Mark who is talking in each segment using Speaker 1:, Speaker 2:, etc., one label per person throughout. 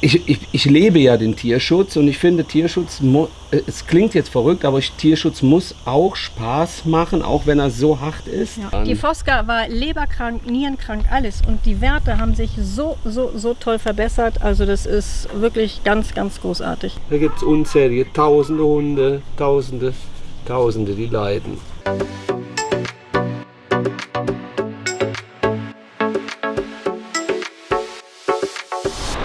Speaker 1: ich, ich, ich lebe ja den Tierschutz und ich finde Tierschutz, äh, es klingt jetzt verrückt, aber Tierschutz muss auch Spaß machen, auch wenn er so hart ist.
Speaker 2: Ja. Die Fosca war leberkrank, nierenkrank, alles und die Werte haben sich so, so, so toll verbessert. Also das ist wirklich ganz, ganz großartig.
Speaker 1: Da gibt es unzählige, tausende Hunde, tausende, tausende, die leiden.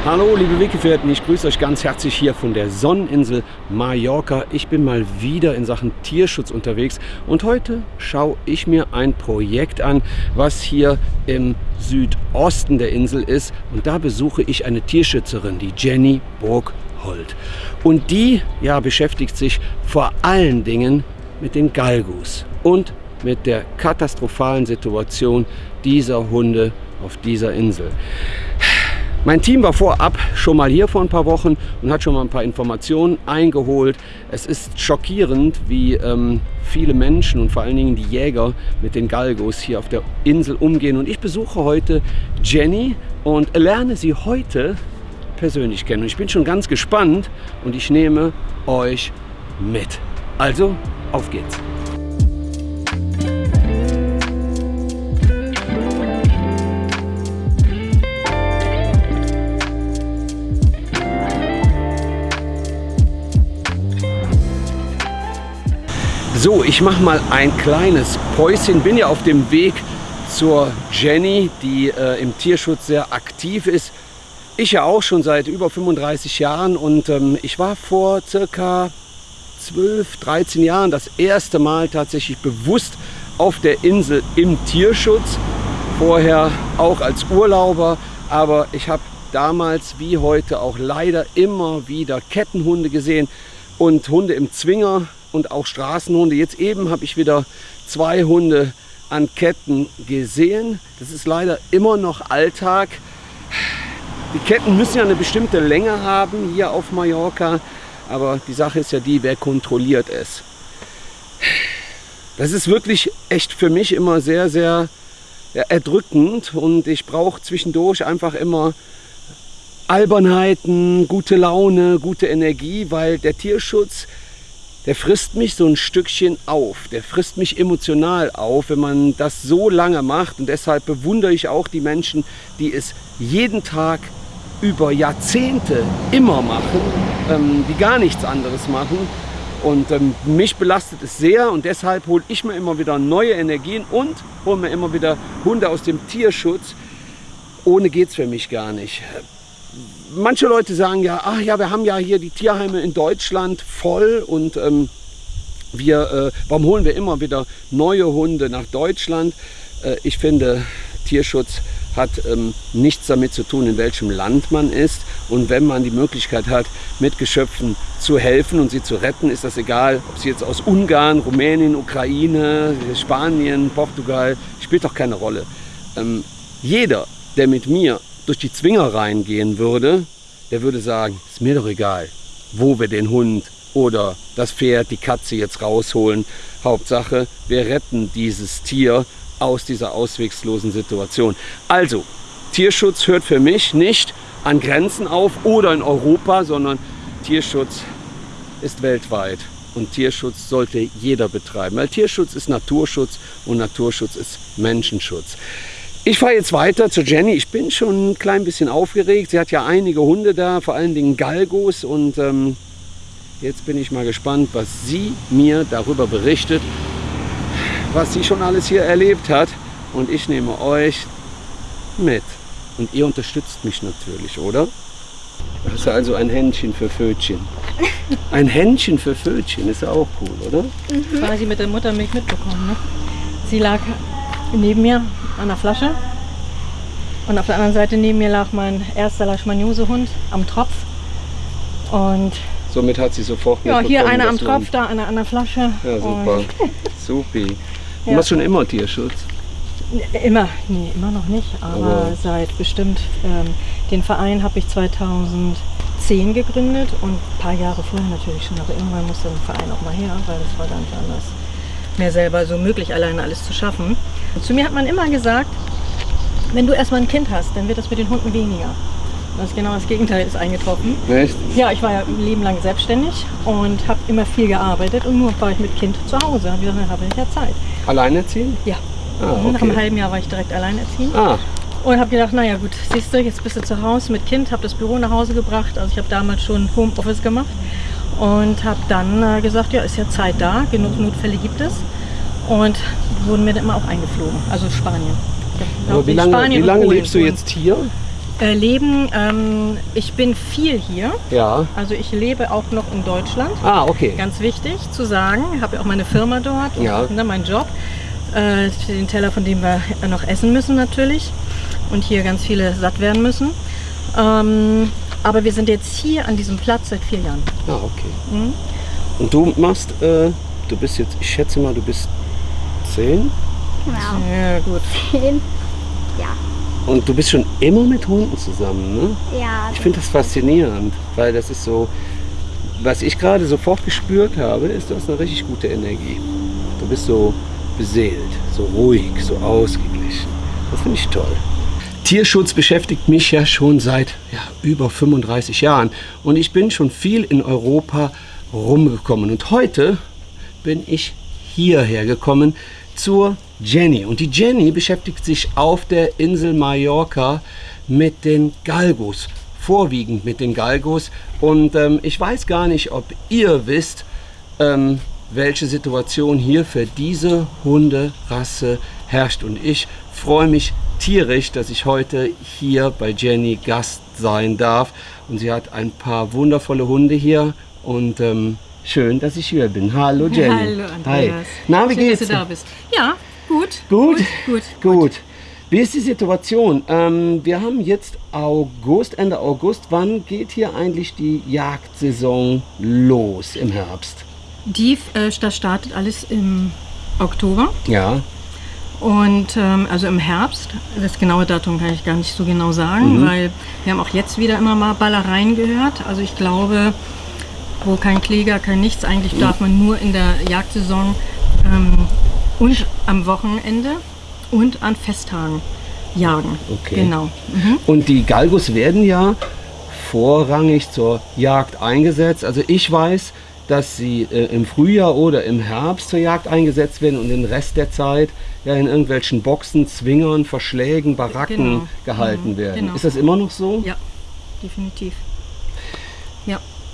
Speaker 1: Hallo liebe Weggefährten, ich grüße euch ganz herzlich hier von der Sonneninsel Mallorca. Ich bin mal wieder in Sachen Tierschutz unterwegs und heute schaue ich mir ein Projekt an, was hier im Südosten der Insel ist und da besuche ich eine Tierschützerin, die Jenny Burghold. Und die ja, beschäftigt sich vor allen Dingen mit den Galgus und mit der katastrophalen Situation dieser Hunde auf dieser Insel. Mein Team war vorab schon mal hier vor ein paar Wochen und hat schon mal ein paar Informationen eingeholt. Es ist schockierend, wie ähm, viele Menschen und vor allen Dingen die Jäger mit den Galgos hier auf der Insel umgehen. Und ich besuche heute Jenny und lerne sie heute persönlich kennen. Und ich bin schon ganz gespannt und ich nehme euch mit. Also, auf geht's! So, ich mache mal ein kleines Päuschen. Bin ja auf dem Weg zur Jenny, die äh, im Tierschutz sehr aktiv ist. Ich ja auch schon seit über 35 Jahren und ähm, ich war vor circa 12, 13 Jahren das erste Mal tatsächlich bewusst auf der Insel im Tierschutz. Vorher auch als Urlauber, aber ich habe damals wie heute auch leider immer wieder Kettenhunde gesehen und Hunde im Zwinger und auch Straßenhunde. Jetzt eben habe ich wieder zwei Hunde an Ketten gesehen. Das ist leider immer noch Alltag. Die Ketten müssen ja eine bestimmte Länge haben hier auf Mallorca. Aber die Sache ist ja die, wer kontrolliert es? Das ist wirklich echt für mich immer sehr, sehr erdrückend und ich brauche zwischendurch einfach immer Albernheiten, gute Laune, gute Energie, weil der Tierschutz der frisst mich so ein Stückchen auf. Der frisst mich emotional auf, wenn man das so lange macht. Und deshalb bewundere ich auch die Menschen, die es jeden Tag über Jahrzehnte immer machen, ähm, die gar nichts anderes machen. Und ähm, mich belastet es sehr und deshalb hole ich mir immer wieder neue Energien und hole mir immer wieder Hunde aus dem Tierschutz. Ohne geht es für mich gar nicht manche Leute sagen ja, ach ja, wir haben ja hier die Tierheime in Deutschland voll und ähm, wir, äh, warum holen wir immer wieder neue Hunde nach Deutschland? Äh, ich finde, Tierschutz hat ähm, nichts damit zu tun, in welchem Land man ist. Und wenn man die Möglichkeit hat, mit Geschöpfen zu helfen und sie zu retten, ist das egal, ob sie jetzt aus Ungarn, Rumänien, Ukraine, Spanien, Portugal, spielt doch keine Rolle. Ähm, jeder, der mit mir durch die Zwingereien gehen würde, der würde sagen, ist mir doch egal, wo wir den Hund oder das Pferd, die Katze jetzt rausholen. Hauptsache, wir retten dieses Tier aus dieser auswegslosen Situation. Also, Tierschutz hört für mich nicht an Grenzen auf oder in Europa, sondern Tierschutz ist weltweit. Und Tierschutz sollte jeder betreiben, weil Tierschutz ist Naturschutz und Naturschutz ist Menschenschutz. Ich fahre jetzt weiter zu Jenny. Ich bin schon ein klein bisschen aufgeregt. Sie hat ja einige Hunde da, vor allen Dingen Galgos. Und ähm, jetzt bin ich mal gespannt, was sie mir darüber berichtet, was sie schon alles hier erlebt hat. Und ich nehme euch mit. Und ihr unterstützt mich natürlich, oder? Das ist also ein Händchen für Fötchen. Ein Händchen für Fötchen ist ja auch cool, oder?
Speaker 2: Mhm. Quasi mit der Muttermilch mitbekommen. Ne? Sie lag neben mir an der Flasche. Und auf der anderen Seite neben mir lag mein erster Leishmaniose-Hund am Tropf. Und
Speaker 1: somit hat sie sofort
Speaker 2: Ja, hier einer am Tropf, da einer an der Flasche.
Speaker 1: Ja, super. Supi. Du ja. machst schon immer Tierschutz?
Speaker 2: Immer, nee, immer noch nicht, aber, aber seit bestimmt, ähm, den Verein habe ich 2010 gegründet und ein paar Jahre vorher natürlich schon, aber irgendwann musste der Verein auch mal her, weil das war nicht anders mehr selber so möglich, alleine alles zu schaffen. Zu mir hat man immer gesagt, wenn du erstmal ein Kind hast, dann wird das mit den Hunden weniger. Das ist genau das Gegenteil ist eingetroffen.
Speaker 1: Echt?
Speaker 2: Ja, ich war ja ein Leben lang selbstständig und habe immer viel gearbeitet und nur war ich mit Kind zu Hause. Gesagt, dann habe ich ja Zeit.
Speaker 1: Alleinerziehend?
Speaker 2: Ja.
Speaker 1: Ah,
Speaker 2: Nach einem
Speaker 1: okay.
Speaker 2: halben Jahr war ich direkt alleinerziehend.
Speaker 1: Ah,
Speaker 2: Und habe gedacht, naja gut, siehst du, jetzt bist du zu Hause mit Kind, habe das Büro nach Hause gebracht. Also ich habe damals schon Homeoffice gemacht und habe dann äh, gesagt, ja, ist ja Zeit da, genug Notfälle gibt es. Und wurden mir dann immer auch eingeflogen, also Spanien. Ja,
Speaker 1: aber wie lange,
Speaker 2: Spanien
Speaker 1: wie lange lebst du jetzt hier?
Speaker 2: Äh, leben, ähm, ich bin viel hier.
Speaker 1: Ja.
Speaker 2: Also ich lebe auch noch in Deutschland.
Speaker 1: Ah, okay.
Speaker 2: Ganz wichtig zu sagen, ich habe ja auch meine Firma dort, und,
Speaker 1: Ja.
Speaker 2: ne, meinen Job, äh, den Teller, von dem wir noch essen müssen natürlich und hier ganz viele satt werden müssen. Ähm, aber wir sind jetzt hier an diesem Platz seit vier Jahren.
Speaker 1: Ah, okay.
Speaker 2: Mhm.
Speaker 1: Und du machst, äh, du bist jetzt, ich schätze mal, du bist zehn
Speaker 3: Genau.
Speaker 2: Ja, gut.
Speaker 3: Zehn. Ja.
Speaker 1: und du bist schon immer mit Hunden zusammen, ne?
Speaker 3: Ja.
Speaker 1: Ich finde das faszinierend, weil das ist so, was ich gerade sofort gespürt habe, ist, du hast eine richtig gute Energie. Du bist so beseelt, so ruhig, so ausgeglichen. Das finde ich toll. Tierschutz beschäftigt mich ja schon seit ja, über 35 Jahren und ich bin schon viel in Europa rumgekommen. Und heute bin ich hierher gekommen zur Jenny. Und die Jenny beschäftigt sich auf der Insel Mallorca mit den Galgos, vorwiegend mit den Galgos. Und ähm, ich weiß gar nicht, ob ihr wisst, ähm, welche Situation hier für diese Hunderasse herrscht. Und ich freue mich tierisch, dass ich heute hier bei Jenny Gast sein darf. Und sie hat ein paar wundervolle Hunde hier. Und ähm, schön, dass ich hier bin. Hallo Jenny.
Speaker 2: Hallo Andreas.
Speaker 1: Hi. Na, wie
Speaker 2: Schön,
Speaker 1: geht's?
Speaker 2: dass du da bist. Ja, gut.
Speaker 1: Gut?
Speaker 2: Gut.
Speaker 1: Gut. Wie ist die Situation? Ähm, wir haben jetzt August, Ende August. Wann geht hier eigentlich die Jagdsaison los im Herbst?
Speaker 2: Die, äh, das startet alles im Oktober.
Speaker 1: Ja.
Speaker 2: Und ähm, also im Herbst, das genaue Datum kann ich gar nicht so genau sagen,
Speaker 1: Mhm.
Speaker 2: weil wir haben auch jetzt wieder immer mal Ballereien gehört. Also ich glaube, wo kein Kläger, kein nichts, eigentlich darf man nur in der Jagdsaison ähm, und am Wochenende und an Festtagen jagen.
Speaker 1: Okay.
Speaker 2: Genau. Mhm.
Speaker 1: Und die Galgos werden ja vorrangig zur Jagd eingesetzt. Also ich weiß, dass sie äh, im Frühjahr oder im Herbst zur Jagd eingesetzt werden und den Rest der Zeit ja in irgendwelchen Boxen, Zwingern, Verschlägen, Baracken
Speaker 2: Genau.
Speaker 1: gehalten
Speaker 2: Mhm,
Speaker 1: werden.
Speaker 2: genau.
Speaker 1: Ist das immer noch so?
Speaker 2: Ja, definitiv.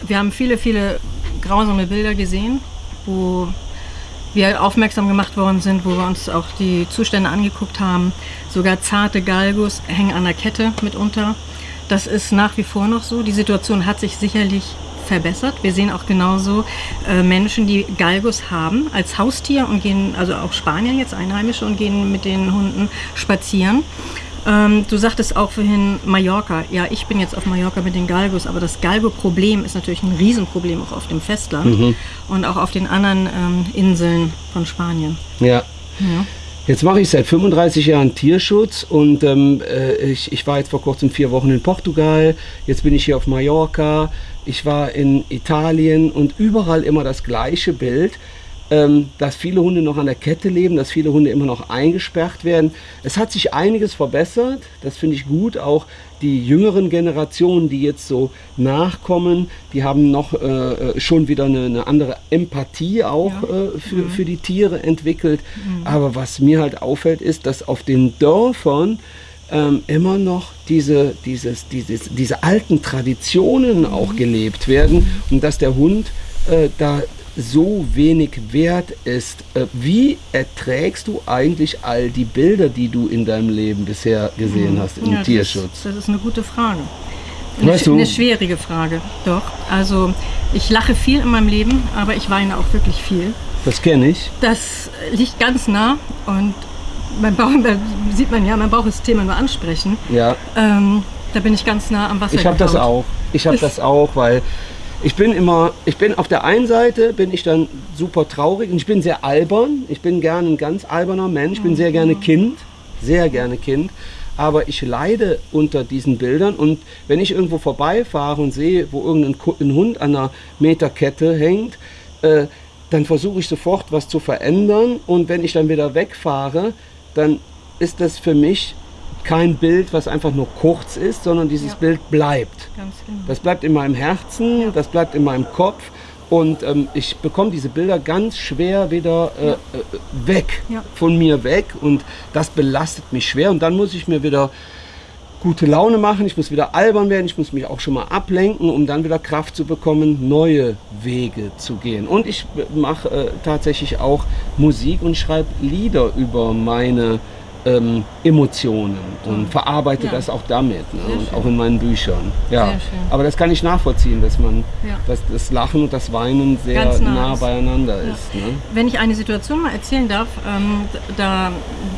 Speaker 2: Wir haben viele, viele grausame Bilder gesehen, wo wir aufmerksam gemacht worden sind, wo wir uns auch die Zustände angeguckt haben. Sogar zarte Galgos hängen an der Kette mitunter. Das ist nach wie vor noch so. Die Situation hat sich sicherlich verbessert. Wir sehen auch genauso äh, Menschen, die Galgos haben als Haustier und gehen, also auch Spanier jetzt, Einheimische, und gehen mit den Hunden spazieren. Ähm, du sagtest auch vorhin Mallorca. Ja, ich bin jetzt auf Mallorca mit den Galgos, aber das Galgo-Problem ist natürlich ein Riesenproblem auch auf dem Festland und auch auf den anderen ähm, Inseln von Spanien.
Speaker 1: Ja.
Speaker 2: Ja.
Speaker 1: Jetzt mache ich seit 35 Jahren Tierschutz und ähm, äh, ich, ich war jetzt vor kurzem vier Wochen in Portugal, jetzt bin ich hier auf Mallorca, ich war in Italien und überall immer das gleiche Bild, dass viele Hunde noch an der Kette leben, dass viele Hunde immer noch eingesperrt werden. Es hat sich einiges verbessert, das finde ich gut. Auch die jüngeren Generationen, die jetzt so nachkommen, die haben noch äh, schon wieder eine, eine andere Empathie auch
Speaker 2: Ja.
Speaker 1: äh, für, für die Tiere entwickelt. Aber was mir halt auffällt, ist, dass auf den Dörfern ähm, immer noch diese, dieses, dieses, diese alten Traditionen auch gelebt werden und dass der Hund äh, da so wenig wert ist. Äh, wie erträgst du eigentlich all die Bilder, die du in deinem Leben bisher gesehen hast im
Speaker 2: Ja, das
Speaker 1: Tierschutz?
Speaker 2: Ist, das ist eine gute Frage. Eine,
Speaker 1: Weißt du-
Speaker 2: eine schwierige Frage, doch. Also ich lache viel in meinem Leben, aber ich weine auch wirklich viel.
Speaker 1: Das kenne ich.
Speaker 2: Das liegt ganz nah und mein Bauch, da sieht man ja, mein Bauch ist Thema nur ansprechen.
Speaker 1: Ja,
Speaker 2: Ähm, da bin ich ganz nah am Wasser.
Speaker 1: ich habe das auch. Ich habe das auch, weil ich bin immer, ich bin auf der einen Seite bin ich dann super traurig und ich bin sehr albern. Ich bin gerne ein ganz alberner Mensch. Ich bin sehr gerne Kind, sehr gerne Kind. Aber ich leide unter diesen Bildern und wenn ich irgendwo vorbeifahre und sehe, wo irgendein Hund an einer Meterkette hängt, äh, dann versuche ich sofort was zu verändern und wenn ich dann wieder wegfahre, dann ist das für mich kein Bild, was einfach nur kurz ist, sondern dieses
Speaker 2: Ja.
Speaker 1: Bild bleibt.
Speaker 2: Genau.
Speaker 1: Das bleibt in meinem Herzen,
Speaker 2: Ja.
Speaker 1: das bleibt in meinem Kopf und ähm, ich bekomme diese Bilder ganz schwer wieder äh, äh, weg,
Speaker 2: Ja.
Speaker 1: von mir weg und das belastet mich schwer und dann muss ich mir wieder gute Laune machen, ich muss wieder albern werden, ich muss mich auch schon mal ablenken, um dann wieder Kraft zu bekommen, neue Wege zu gehen. Und ich mache äh, tatsächlich auch Musik und schreibe Lieder über meine ähm, Emotionen und verarbeite
Speaker 2: Ja.
Speaker 1: das auch damit ne? Und auch in meinen Büchern. Ja. Aber das kann ich nachvollziehen, dass man
Speaker 2: Ja.
Speaker 1: dass das Lachen und das Weinen sehr
Speaker 2: nah
Speaker 1: nah, beieinander
Speaker 2: Ja.
Speaker 1: ist. Ne?
Speaker 2: Wenn ich eine Situation mal erzählen darf, ähm, da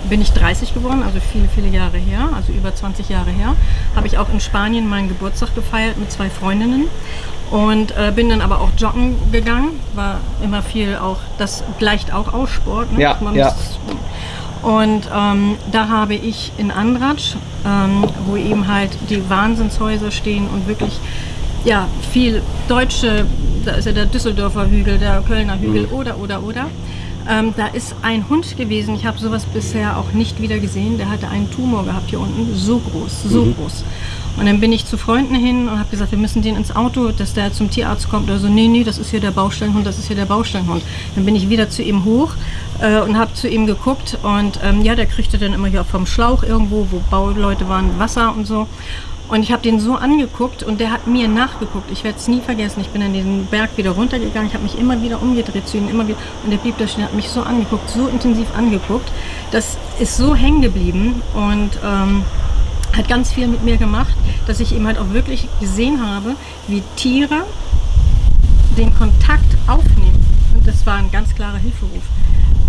Speaker 2: bin ich 30 geworden, also viele, viele Jahre her, also über 20 Jahre her, habe ich auch in Spanien meinen Geburtstag gefeiert mit zwei Freundinnen und äh, bin dann aber auch joggen gegangen, war immer viel auch, das gleicht auch aus Sport. Ne?
Speaker 1: Ja, ja.
Speaker 2: muss- und ähm, da habe ich in Andratsch, ähm, wo eben halt die Wahnsinnshäuser stehen und wirklich ja, viel deutsche, da ist ja der Düsseldorfer Hügel, der Kölner Hügel oder, oder, oder. Ähm, da ist ein Hund gewesen, ich habe sowas bisher auch nicht wieder gesehen, der hatte einen Tumor gehabt hier unten, so groß, so groß. Und dann bin ich zu Freunden hin und habe gesagt, wir müssen den ins Auto, dass der zum Tierarzt kommt. Oder so, nee, nee, das ist hier der Baustellenhund, das ist hier der Baustellenhund. Dann bin ich wieder zu ihm hoch äh, und habe zu ihm geguckt und ähm, ja, der kriegte dann immer hier vom Schlauch irgendwo, wo Bauleute waren, Wasser und so. Und ich habe den so angeguckt und der hat mir nachgeguckt. Ich werde es nie vergessen. Ich bin an diesen Berg wieder runtergegangen. Ich habe mich immer wieder umgedreht zu ihm, immer wieder. Und der blieb da stehen, hat mich so angeguckt, so intensiv angeguckt. Das ist so hängen geblieben und ähm, hat ganz viel mit mir gemacht, dass ich eben halt auch wirklich gesehen habe, wie Tiere den Kontakt aufnehmen. Und das war ein ganz klarer Hilferuf.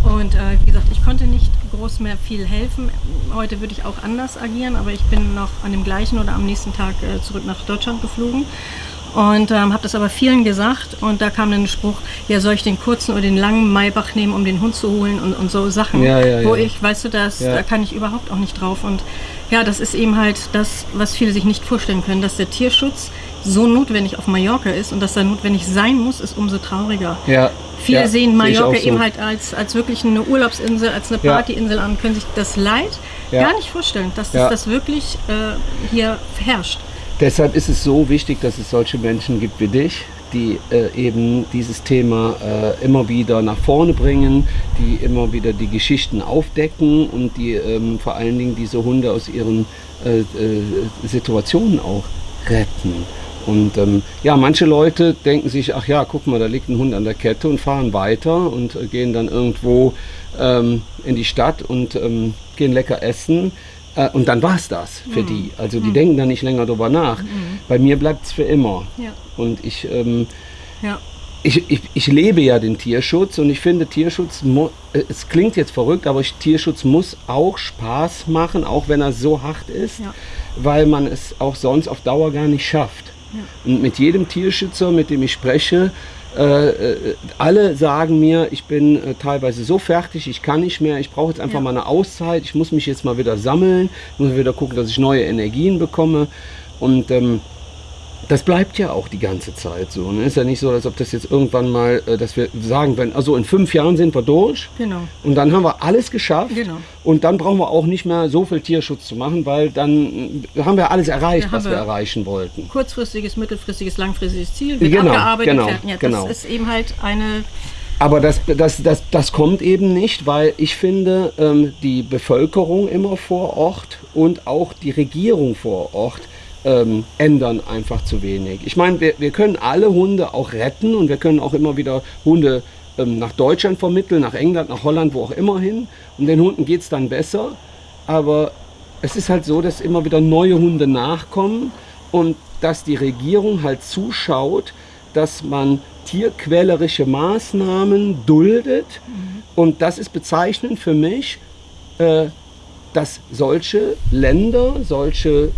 Speaker 2: Und äh, wie gesagt, ich konnte nicht groß mehr viel helfen. Heute würde ich auch anders agieren, aber ich bin noch an dem gleichen oder am nächsten Tag äh, zurück nach Deutschland geflogen. Und ähm, habe das aber vielen gesagt und da kam dann ein Spruch, ja soll ich den kurzen oder den langen Maybach nehmen, um den Hund zu holen und, und so Sachen,
Speaker 1: Ja, ja,
Speaker 2: wo
Speaker 1: ja.
Speaker 2: ich, weißt du, das,
Speaker 1: Ja.
Speaker 2: da kann ich überhaupt auch nicht drauf. Und ja, das ist eben halt das, was viele sich nicht vorstellen können, dass der Tierschutz so notwendig auf Mallorca ist und dass er notwendig sein muss, ist umso trauriger.
Speaker 1: Ja.
Speaker 2: Viele
Speaker 1: ja,
Speaker 2: sehen Mallorca
Speaker 1: so.
Speaker 2: eben halt als, als wirklich eine Urlaubsinsel, als eine
Speaker 1: Ja.
Speaker 2: Partyinsel an, können sich das Leid
Speaker 1: Ja.
Speaker 2: gar nicht vorstellen, dass das,
Speaker 1: Ja.
Speaker 2: das wirklich äh, hier herrscht.
Speaker 1: Deshalb ist es so wichtig, dass es solche Menschen gibt wie dich, die äh, eben dieses Thema äh, immer wieder nach vorne bringen, die immer wieder die Geschichten aufdecken und die ähm, vor allen Dingen diese Hunde aus ihren äh, äh, Situationen auch retten. Und ähm, ja, manche Leute denken sich, ach ja, guck mal, da liegt ein Hund an der Kette und fahren weiter und äh, gehen dann irgendwo ähm, in die Stadt und ähm, gehen lecker essen. Äh, und dann war es das für die. Also die denken da nicht länger drüber nach. Bei mir bleibt es für immer.
Speaker 2: Ja.
Speaker 1: Und ich, ähm,
Speaker 2: Ja.
Speaker 1: ich, ich, ich lebe ja den Tierschutz und ich finde Tierschutz, äh, es klingt jetzt verrückt, aber ich, Tierschutz muss auch Spaß machen, auch wenn er so hart ist,
Speaker 2: Ja.
Speaker 1: weil man es auch sonst auf Dauer gar nicht schafft. Und mit jedem Tierschützer, mit dem ich spreche, äh, äh, alle sagen mir, ich bin äh, teilweise so fertig, ich kann nicht mehr, ich brauche jetzt einfach
Speaker 2: Ja.
Speaker 1: mal eine Auszeit, ich muss mich jetzt mal wieder sammeln, muss wieder gucken, dass ich neue Energien bekomme. Und ähm, das bleibt ja auch die ganze Zeit so. Ne? Ist ja nicht so, als ob das jetzt irgendwann mal, äh, dass wir sagen, wenn, also in fünf Jahren sind wir durch
Speaker 2: Genau.
Speaker 1: und dann haben wir alles geschafft
Speaker 2: Genau.
Speaker 1: und dann brauchen wir auch nicht mehr so viel Tierschutz zu machen, weil dann äh, haben wir alles erreicht,
Speaker 2: Ja,
Speaker 1: was wir
Speaker 2: wir.
Speaker 1: erreichen wollten.
Speaker 2: Kurzfristiges, mittelfristiges, langfristiges Ziel wird
Speaker 1: Genau,
Speaker 2: abgearbeitet.
Speaker 1: genau,
Speaker 2: fertig. Ja, das
Speaker 1: genau.
Speaker 2: ist eben halt eine
Speaker 1: Aber das, das, das, das kommt eben nicht, weil ich finde, ähm, die Bevölkerung immer vor Ort und auch die Regierung vor Ort ähm, ändern einfach zu wenig. Ich meine, wir, wir können alle Hunde auch retten und wir können auch immer wieder Hunde ähm, nach Deutschland vermitteln, nach England, nach Holland, wo auch immer hin. Und den Hunden geht es dann besser. Aber es ist halt so, dass immer wieder neue Hunde nachkommen und dass die Regierung halt zuschaut, dass man tierquälerische Maßnahmen duldet. Und das ist bezeichnend für mich, äh, dass solche Länder, solche,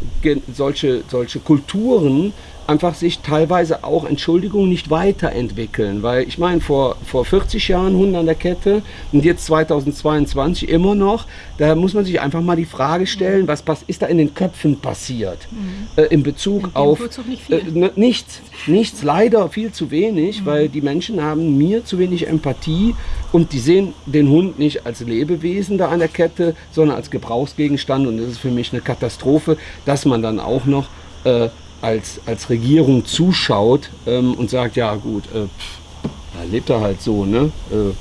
Speaker 1: solche, solche Kulturen einfach sich teilweise auch, Entschuldigung, nicht weiterentwickeln. Weil ich meine, vor, vor 40 Jahren Hunde an der Kette und jetzt 2022 immer noch, da muss man sich einfach mal die Frage stellen, was ist da in den Köpfen passiert mhm. äh, in Bezug in auf
Speaker 2: nicht äh,
Speaker 1: ne, nichts, nichts, leider viel zu wenig, mhm. weil die Menschen haben mir zu wenig Empathie und die sehen den Hund nicht als Lebewesen da an der Kette, sondern als Gebrauchsgegenstand und das ist für mich eine Katastrophe, dass man dann auch noch äh, als, als Regierung zuschaut ähm, und sagt, ja gut, äh, da lebt er halt so, ne? Äh,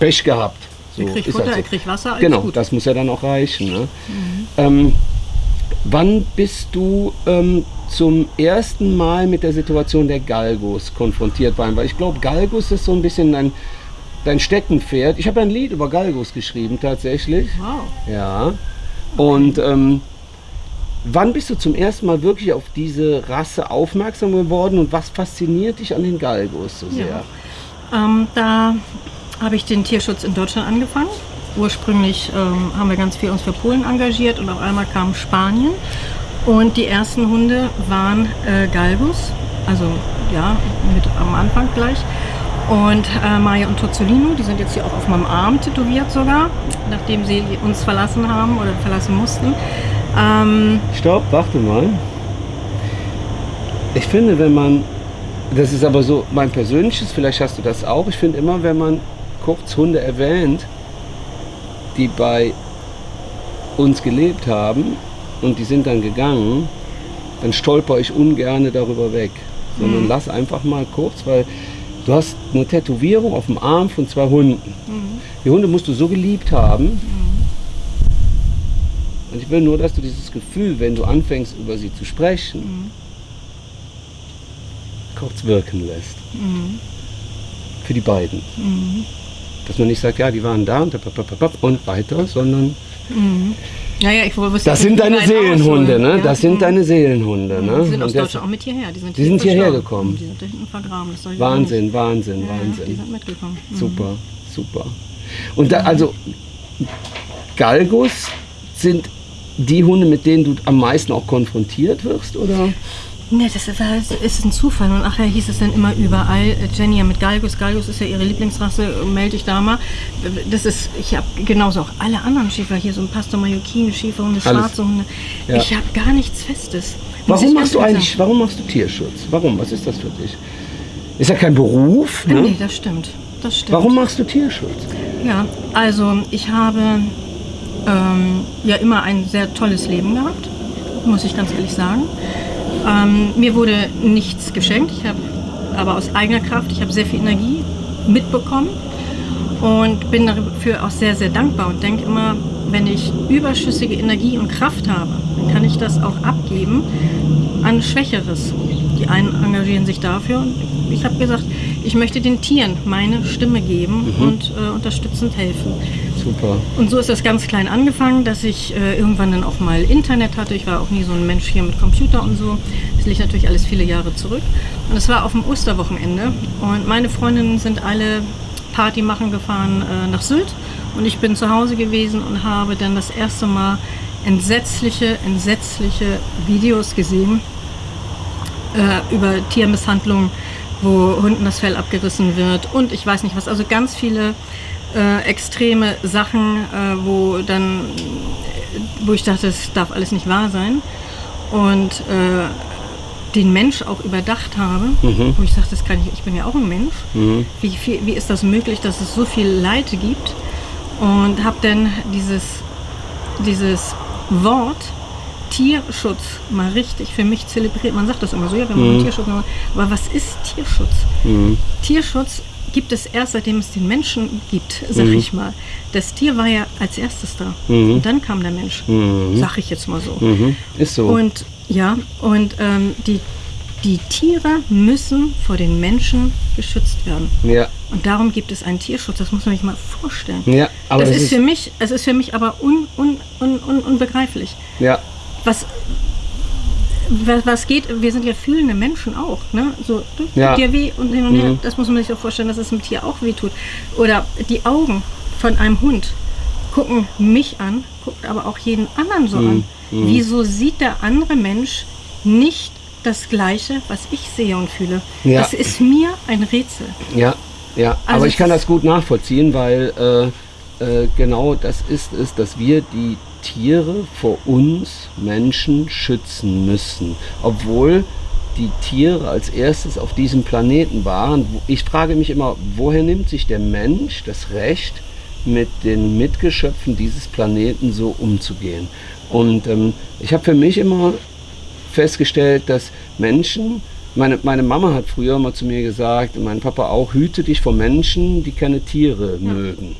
Speaker 1: Pech gehabt.
Speaker 2: So, er kriegt Futter, halt so. er kriegt Wasser, alles
Speaker 1: Genau,
Speaker 2: gut.
Speaker 1: das muss ja dann auch reichen. Ne? Mhm. Ähm, wann bist du ähm, zum ersten Mal mit der Situation der Galgos konfrontiert worden? Weil ich glaube, Galgos ist so ein bisschen dein, dein Steckenpferd. Ich habe ein Lied über Galgos geschrieben tatsächlich.
Speaker 2: Wow.
Speaker 1: Ja. Und ähm, Wann bist du zum ersten Mal wirklich auf diese Rasse aufmerksam geworden und was fasziniert dich an den Galgos so sehr?
Speaker 2: Ja. Ähm, da habe ich den Tierschutz in Deutschland angefangen. Ursprünglich ähm, haben wir ganz viel uns für Polen engagiert und auf einmal kam Spanien und die ersten Hunde waren äh, Galgos, also ja, mit am Anfang gleich. Und äh, Maya und Tozzolino, die sind jetzt hier auch auf meinem Arm tätowiert sogar, nachdem sie uns verlassen haben oder verlassen mussten.
Speaker 1: Ähm, Stopp, warte mal. Ich finde, wenn man, das ist aber so mein persönliches, vielleicht hast du das auch, ich finde immer, wenn man kurz Hunde erwähnt, die bei uns gelebt haben und die sind dann gegangen, dann stolper ich ungern darüber weg. Sondern mhm. lass einfach mal kurz, weil du hast eine Tätowierung auf dem Arm von zwei Hunden. Mhm. Die Hunde musst du so geliebt haben, mhm und ich will nur, dass du dieses Gefühl, wenn du anfängst, über sie zu sprechen, mhm. kurz wirken lässt. Mhm. Für die beiden. Mhm. Dass man nicht sagt, ja, die waren da und, und weiter, sondern
Speaker 2: mhm. Ja, ja, ich wusste,
Speaker 1: das sind deine Seelenhunde, ne? Ja. Das sind mhm. deine Seelenhunde, ne?
Speaker 2: Die sind aus Deutschland auch mit hierher. Die sind,
Speaker 1: die sind hierher gekommen.
Speaker 2: Die sind da hinten vergraben.
Speaker 1: Wahnsinn, Wahnsinn, ja, Wahnsinn.
Speaker 2: Die sind mitgekommen.
Speaker 1: Mhm. Super, super. Und da, also Galgos sind die Hunde, mit denen du am meisten auch konfrontiert wirst, oder?
Speaker 2: Ne, das ist, das ist, ein Zufall. Und nachher hieß es dann immer überall, Jenny mit Galgus. Galgus ist ja ihre Lieblingsrasse, melde dich da mal. Das ist, ich habe genauso auch alle anderen Schäfer hier, so ein Pastor Mallorquin, Schäferhunde, schwarze Hunde. Ja. Ich habe gar nichts Festes.
Speaker 1: Warum machst du eigentlich, sagen. warum machst du Tierschutz? Warum? Was ist das für dich? Ist ja kein Beruf,
Speaker 2: ne? Nee, das stimmt. Das stimmt.
Speaker 1: Warum machst du Tierschutz?
Speaker 2: Ja, also ich habe ähm, ja immer ein sehr tolles Leben gehabt, muss ich ganz ehrlich sagen. Ähm, mir wurde nichts geschenkt, ich habe aber aus eigener Kraft, ich habe sehr viel Energie mitbekommen und bin dafür auch sehr, sehr dankbar und denke immer, wenn ich überschüssige Energie und Kraft habe, dann kann ich das auch abgeben an Schwächeres. Die einen engagieren sich dafür und ich habe gesagt, ich möchte den Tieren meine Stimme geben mhm. und äh, unterstützend helfen.
Speaker 1: Super.
Speaker 2: Und so ist das ganz klein angefangen, dass ich äh, irgendwann dann auch mal Internet hatte. Ich war auch nie so ein Mensch hier mit Computer und so. Das liegt natürlich alles viele Jahre zurück. Und es war auf dem Osterwochenende. Und meine Freundinnen sind alle Party machen gefahren äh, nach Sylt. Und ich bin zu Hause gewesen und habe dann das erste Mal entsetzliche, entsetzliche Videos gesehen äh, über Tiermisshandlung, wo Hunden das Fell abgerissen wird und ich weiß nicht was. Also ganz viele äh, extreme Sachen, äh, wo dann, wo ich dachte, das darf alles nicht wahr sein. Und äh, den Mensch auch überdacht habe, mhm. wo ich sagte, das kann ich, ich bin ja auch ein Mensch. Mhm. Wie, viel, wie ist das möglich, dass es so viel Leid gibt? Und habe dann dieses, dieses Wort Tierschutz mal richtig für mich zelebriert. Man sagt das immer so, ja, wenn man mhm. Tierschutz, aber was ist Tierschutz? Mhm. Tierschutz gibt es erst, seitdem es den Menschen gibt, sag mhm. ich mal. Das Tier war ja als erstes da. Mhm. Und dann kam der Mensch. Mhm. Sag ich jetzt mal so.
Speaker 1: Mhm. Ist so.
Speaker 2: Und ja, und ähm, die, die Tiere müssen vor den Menschen geschützt werden.
Speaker 1: Ja.
Speaker 2: Und darum gibt es einen Tierschutz. Das muss man sich mal vorstellen.
Speaker 1: Ja, aber
Speaker 2: das, das ist, ist, für mich, es ist für mich aber un, un, un, un, unbegreiflich.
Speaker 1: Ja.
Speaker 2: Was, was geht, wir sind ja fühlende Menschen auch, ne? So, tut
Speaker 1: ja.
Speaker 2: dir weh und hin und her. Mhm. Das muss man sich auch vorstellen, dass es einem Tier auch weh tut. Oder die Augen von einem Hund gucken mich an, guckt aber auch jeden anderen so mhm. an. Mhm. Wieso sieht der andere Mensch nicht das Gleiche, was ich sehe und fühle.
Speaker 1: Ja.
Speaker 2: Das ist mir ein Rätsel.
Speaker 1: Ja, ja.
Speaker 2: Also
Speaker 1: Aber ich kann das gut nachvollziehen, weil äh, äh, genau das ist es, dass wir die Tiere vor uns Menschen schützen müssen. Obwohl die Tiere als erstes auf diesem Planeten waren. Ich frage mich immer, woher nimmt sich der Mensch das Recht, mit den Mitgeschöpfen dieses Planeten so umzugehen? Und ähm, ich habe für mich immer festgestellt, dass Menschen, meine, meine Mama hat früher mal zu mir gesagt, und mein Papa auch, hüte dich vor Menschen, die keine Tiere mögen.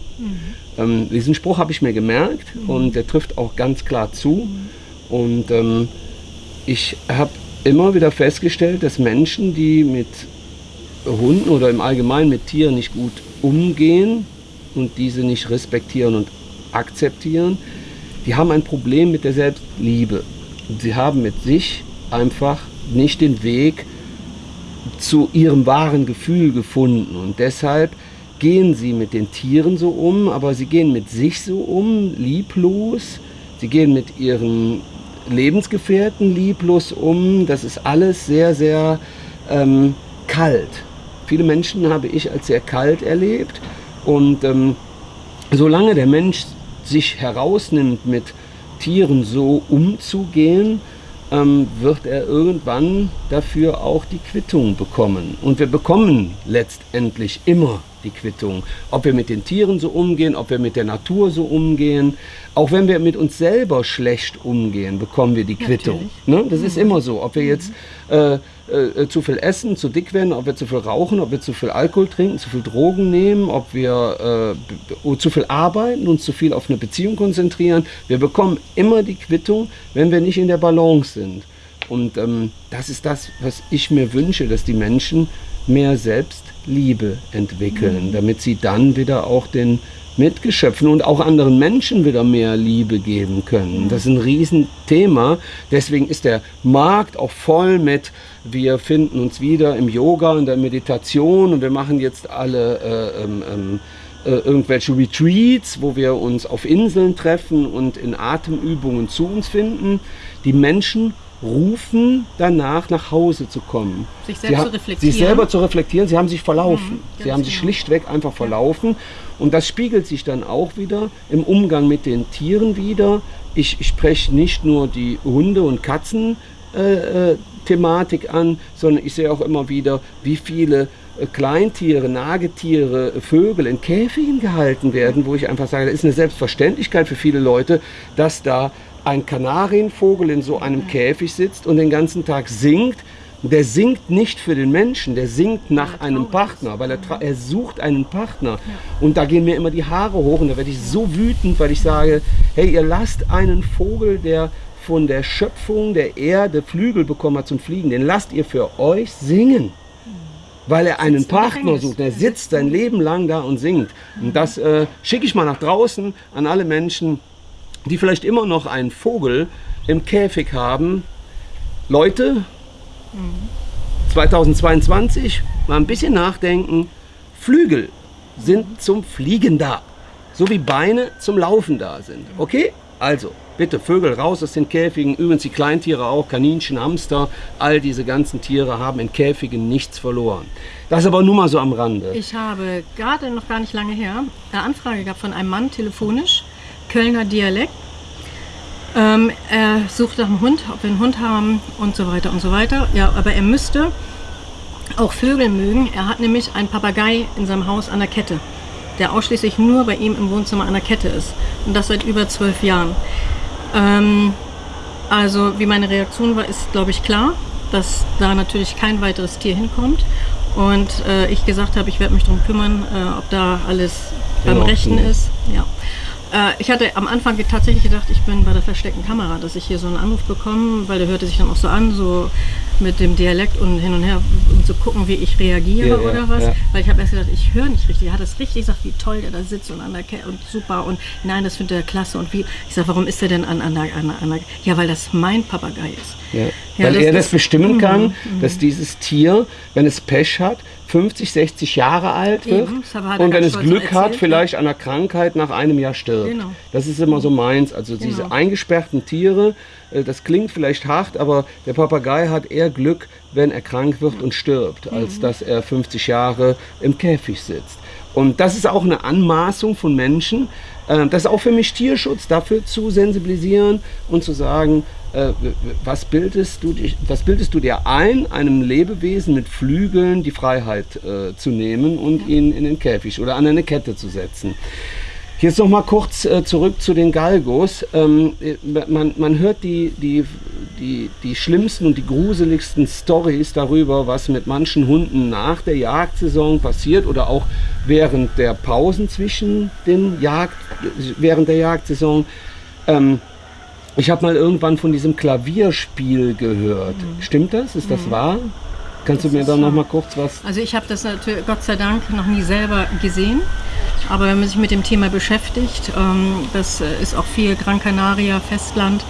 Speaker 1: Ähm, diesen Spruch habe ich mir gemerkt und der trifft auch ganz klar zu. Und ähm, ich habe immer wieder festgestellt, dass Menschen, die mit Hunden oder im Allgemeinen mit Tieren nicht gut umgehen und diese nicht respektieren und akzeptieren, die haben ein Problem mit der Selbstliebe. Sie haben mit sich einfach nicht den Weg zu ihrem wahren Gefühl gefunden. Und deshalb gehen sie mit den Tieren so um, aber sie gehen mit sich so um, lieblos. Sie gehen mit ihren Lebensgefährten lieblos um. Das ist alles sehr, sehr ähm, kalt. Viele Menschen habe ich als sehr kalt erlebt. Und ähm, solange der Mensch sich herausnimmt, mit Tieren so umzugehen, ähm, wird er irgendwann dafür auch die Quittung bekommen. Und wir bekommen letztendlich immer die Quittung. Ob wir mit den Tieren so umgehen, ob wir mit der Natur so umgehen. Auch wenn wir mit uns selber schlecht umgehen, bekommen wir die Quittung. Ne? Das ist immer so. Ob wir jetzt äh, äh, zu viel essen, zu dick werden, ob wir zu viel rauchen, ob wir zu viel Alkohol trinken, zu viel Drogen nehmen, ob wir äh, zu viel arbeiten, uns zu viel auf eine Beziehung konzentrieren. Wir bekommen immer die Quittung, wenn wir nicht in der Balance sind. Und ähm, das ist das, was ich mir wünsche, dass die Menschen mehr Selbstliebe entwickeln, damit sie dann wieder auch den Mitgeschöpfen und auch anderen Menschen wieder mehr Liebe geben können. Das ist ein Riesenthema. Deswegen ist der Markt auch voll mit, wir finden uns wieder im Yoga, in der Meditation und wir machen jetzt alle äh, ähm, ähm, äh, irgendwelche Retreats, wo wir uns auf Inseln treffen und in Atemübungen zu uns finden. Die Menschen rufen danach, nach Hause zu kommen.
Speaker 2: Sich selbst zu reflektieren.
Speaker 1: Sich selber zu reflektieren. Sie haben sich verlaufen.
Speaker 2: Mhm,
Speaker 1: Sie haben sich
Speaker 2: genau.
Speaker 1: schlichtweg einfach verlaufen. Und das spiegelt sich dann auch wieder im Umgang mit den Tieren wieder. Ich, ich spreche nicht nur die Hunde- und Katzen-Thematik äh, Thematik an, sondern ich sehe auch immer wieder, wie viele äh, Kleintiere, Nagetiere, äh, Vögel in Käfigen gehalten werden, wo ich einfach sage, das ist eine Selbstverständlichkeit für viele Leute, dass da ein Kanarienvogel in so einem Käfig sitzt und den ganzen Tag singt. Der singt nicht für den Menschen, der singt nach einem Partner, weil er, tra- er sucht einen Partner. Und da gehen mir immer die Haare hoch und da werde ich so wütend, weil ich sage, hey, ihr lasst einen Vogel, der von der Schöpfung der Erde Flügel bekommen hat zum Fliegen, den lasst ihr für euch singen. Weil er einen Partner sucht. Er sitzt sein Leben lang da und singt. Und das äh, schicke ich mal nach draußen an alle Menschen, die vielleicht immer noch einen Vogel im Käfig haben. Leute, 2022 mal ein bisschen nachdenken. Flügel sind zum Fliegen da. So wie Beine zum Laufen da sind. Okay? Also, bitte Vögel raus aus den Käfigen. Übrigens die Kleintiere auch, Kaninchen, Hamster. All diese ganzen Tiere haben in Käfigen nichts verloren. Das aber nur mal so am Rande.
Speaker 2: Ich habe gerade noch gar nicht lange her eine Anfrage gehabt von einem Mann telefonisch, Kölner Dialekt. Ähm, er sucht nach einem Hund, ob wir einen Hund haben und so weiter und so weiter. Ja, aber er müsste auch Vögel mögen. Er hat nämlich einen Papagei in seinem Haus an der Kette, der ausschließlich nur bei ihm im Wohnzimmer an der Kette ist. Und das seit über zwölf Jahren. Ähm, also wie meine Reaktion war, ist glaube ich klar, dass da natürlich kein weiteres Tier hinkommt. Und äh, ich gesagt habe, ich werde mich darum kümmern, äh, ob da alles beim
Speaker 1: Ordnung
Speaker 2: Rechten
Speaker 1: ist.
Speaker 2: ist. Ja. Äh, ich hatte am Anfang tatsächlich gedacht, ich bin bei der versteckten Kamera, dass ich hier so einen Anruf bekomme, weil der hörte sich dann auch so an, so mit dem Dialekt und hin und her, um zu gucken, wie ich reagiere
Speaker 1: Ja,
Speaker 2: oder was.
Speaker 1: ja.
Speaker 2: Weil ich habe erst gedacht, ich höre nicht richtig. Er hat es richtig gesagt, wie toll der da sitzt und an der Ke und super und nein, das findet er klasse und wie. Ich sage, warum ist er denn an, an, der, an, an der. Ja, weil das mein Papagei ist.
Speaker 1: Ja. Weil
Speaker 2: das
Speaker 1: er das bestimmen
Speaker 2: Mhm,
Speaker 1: kann, dass dieses Tier, wenn es Pech hat, 50, 60 Jahre alt wird
Speaker 2: Eben, hat
Speaker 1: und wenn es Glück hat,
Speaker 2: erzählt,
Speaker 1: vielleicht an einer Krankheit nach einem Jahr stirbt.
Speaker 2: Genau.
Speaker 1: Das ist immer so meins. Also diese
Speaker 2: Genau.
Speaker 1: eingesperrten Tiere, äh, das klingt vielleicht hart, aber der Papagei hat eher Glück, wenn er krank wird und stirbt,
Speaker 2: Mhm.
Speaker 1: als dass er 50 Jahre im Käfig sitzt. Und das ist auch eine Anmaßung von Menschen. Äh, Das ist auch für mich Tierschutz, dafür zu sensibilisieren und zu sagen, äh, was bildest, du, dich- was bildest du dir ein, einem Lebewesen mit Flügeln die Freiheit äh, zu nehmen und ihn in den Käfig oder an eine Kette zu setzen. Jetzt noch mal kurz äh, zurück zu den Galgos. Ähm, äh, man, man hört die, die, die, die schlimmsten und die gruseligsten Stories darüber, was mit manchen Hunden nach der Jagdsaison passiert oder auch während der Pausen zwischen den Jagd, während der Jagdsaison. Ähm, ich habe mal irgendwann von diesem Klavierspiel gehört. Stimmt das? Ist das wahr? Kannst du
Speaker 2: Mhm. Das
Speaker 1: mir
Speaker 2: ist
Speaker 1: da noch mal kurz was?
Speaker 2: Also ich habe das natürlich Gott sei Dank noch nie selber gesehen. Aber wenn man sich mit dem Thema beschäftigt, ähm, das äh, ist auch viel Gran Canaria, Festland.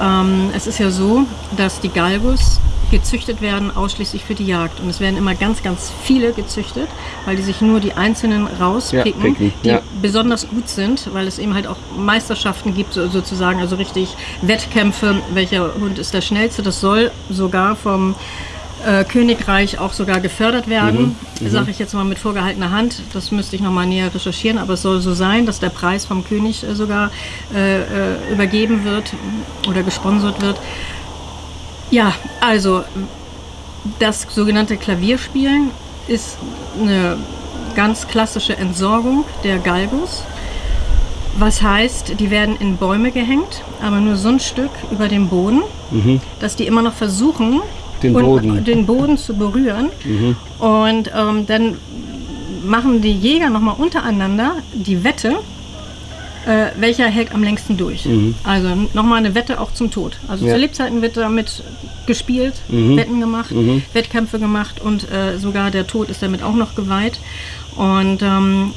Speaker 2: Ähm, es ist ja so, dass die Galgos gezüchtet werden ausschließlich für die Jagd. Und es werden immer ganz, ganz viele gezüchtet, weil die sich nur die einzelnen rauspicken,
Speaker 1: Ja, picken,
Speaker 2: die
Speaker 1: ja.
Speaker 2: besonders gut sind, weil es eben halt auch Meisterschaften gibt, so- sozusagen, also richtig Wettkämpfe, welcher Hund ist der schnellste. Das soll sogar vom äh, Königreich auch sogar gefördert werden, sage ich jetzt mal mit vorgehaltener Hand. Das müsste ich noch mal näher recherchieren, aber es soll so sein, dass der Preis vom König äh, sogar äh, äh, übergeben wird oder gesponsert wird. Ja, also das sogenannte Klavierspielen ist eine ganz klassische Entsorgung der Galgos. Was heißt, die werden in Bäume gehängt, aber nur so ein Stück über dem Boden, dass die immer noch versuchen,
Speaker 1: Den
Speaker 2: und-
Speaker 1: Boden.
Speaker 2: den Boden zu berühren. Und ähm, dann machen die Jäger nochmal untereinander die Wette, äh, welcher hält am längsten durch. Also nochmal eine Wette auch zum Tod. Also
Speaker 1: Mhm. Ja. Mhm.
Speaker 2: zu Lebzeiten wird damit gespielt, Wetten gemacht, Wettkämpfe gemacht und äh, sogar der Tod ist damit auch noch geweiht. Und ähm,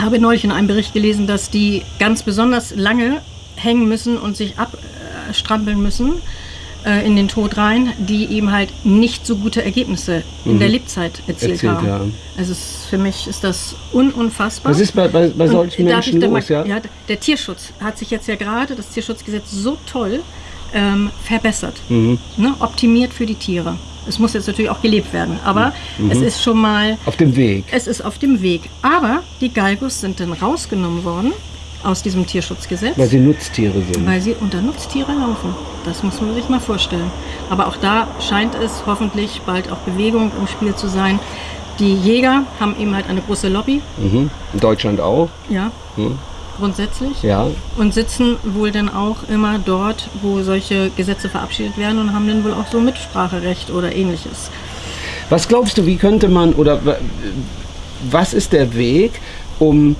Speaker 2: habe neulich in einem Bericht gelesen, dass die ganz besonders lange hängen müssen und sich abstrampeln müssen äh, in den Tod rein, die eben halt nicht so gute Ergebnisse in der Lebzeit erzielt,
Speaker 1: Erzielt
Speaker 2: haben.
Speaker 1: haben.
Speaker 2: Also es, für mich ist das un unfassbar.
Speaker 1: Was ist bei, bei, bei
Speaker 2: Und
Speaker 1: solchen
Speaker 2: ich
Speaker 1: Menschen
Speaker 2: mal-
Speaker 1: los? Ja?
Speaker 2: ja, der Tierschutz hat sich jetzt ja gerade, das Tierschutzgesetz, so toll ähm, verbessert,
Speaker 1: Mhm.
Speaker 2: ne, optimiert für die Tiere. Es muss jetzt natürlich auch gelebt werden, aber
Speaker 1: Mhm.
Speaker 2: es ist schon mal
Speaker 1: Auf dem Weg.
Speaker 2: es ist auf dem Weg. Aber die Galgos sind dann rausgenommen worden aus diesem Tierschutzgesetz,
Speaker 1: Weil sie Nutztiere sind.
Speaker 2: weil sie unter Nutztiere laufen. Das muss man sich mal vorstellen. Aber auch da scheint es hoffentlich bald auch Bewegung im Spiel zu sein. Die Jäger haben eben halt eine große Lobby,
Speaker 1: Mhm. In Deutschland auch.
Speaker 2: ja,
Speaker 1: Mhm.
Speaker 2: grundsätzlich.
Speaker 1: Ja.
Speaker 2: Und sitzen wohl dann auch immer dort, wo solche Gesetze verabschiedet werden und haben dann wohl auch so Mitspracherecht oder ähnliches.
Speaker 1: Was glaubst du, wie könnte man oder wa- was ist der Weg, um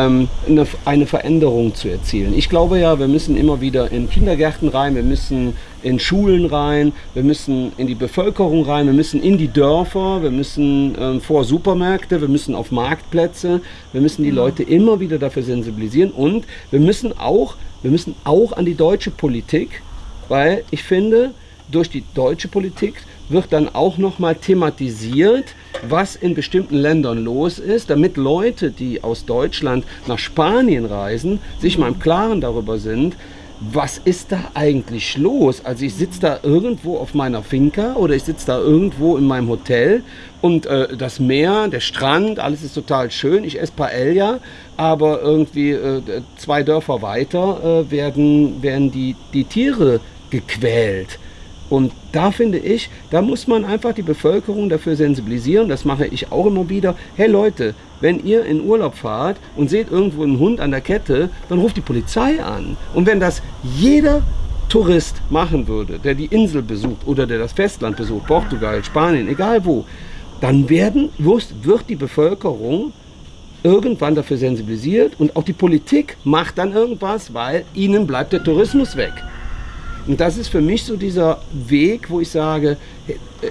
Speaker 1: ähm, eine, eine Veränderung zu erzielen? Ich glaube ja, wir müssen immer wieder in Kindergärten rein, wir müssen in Schulen rein, wir müssen in die Bevölkerung rein, wir müssen in die Dörfer, wir müssen ähm, vor Supermärkte, wir müssen auf Marktplätze, wir müssen die Leute immer wieder dafür sensibilisieren und wir müssen auch, wir müssen auch an die deutsche Politik, weil ich finde, durch die deutsche Politik wird dann auch nochmal thematisiert, was in bestimmten Ländern los ist, damit Leute, die aus Deutschland nach Spanien reisen, sich mal im Klaren darüber sind, was ist da eigentlich los? Also ich sitze da irgendwo auf meiner Finca oder ich sitze da irgendwo in meinem Hotel und äh, das Meer, der Strand, alles ist total schön. Ich esse Paella, aber irgendwie äh, zwei Dörfer weiter äh, werden, werden die, die Tiere gequält. Und da finde ich, da muss man einfach die Bevölkerung dafür sensibilisieren. Das mache ich auch immer wieder. Hey Leute, wenn ihr in Urlaub fahrt und seht irgendwo einen Hund an der Kette, dann ruft die Polizei an. Und wenn das jeder Tourist machen würde, der die Insel besucht oder der das Festland besucht, Portugal, Spanien, egal wo, dann werden, wird wird die Bevölkerung irgendwann dafür sensibilisiert und auch die Politik macht dann irgendwas, weil ihnen bleibt der Tourismus weg. Und das ist für mich so dieser Weg, wo ich sage,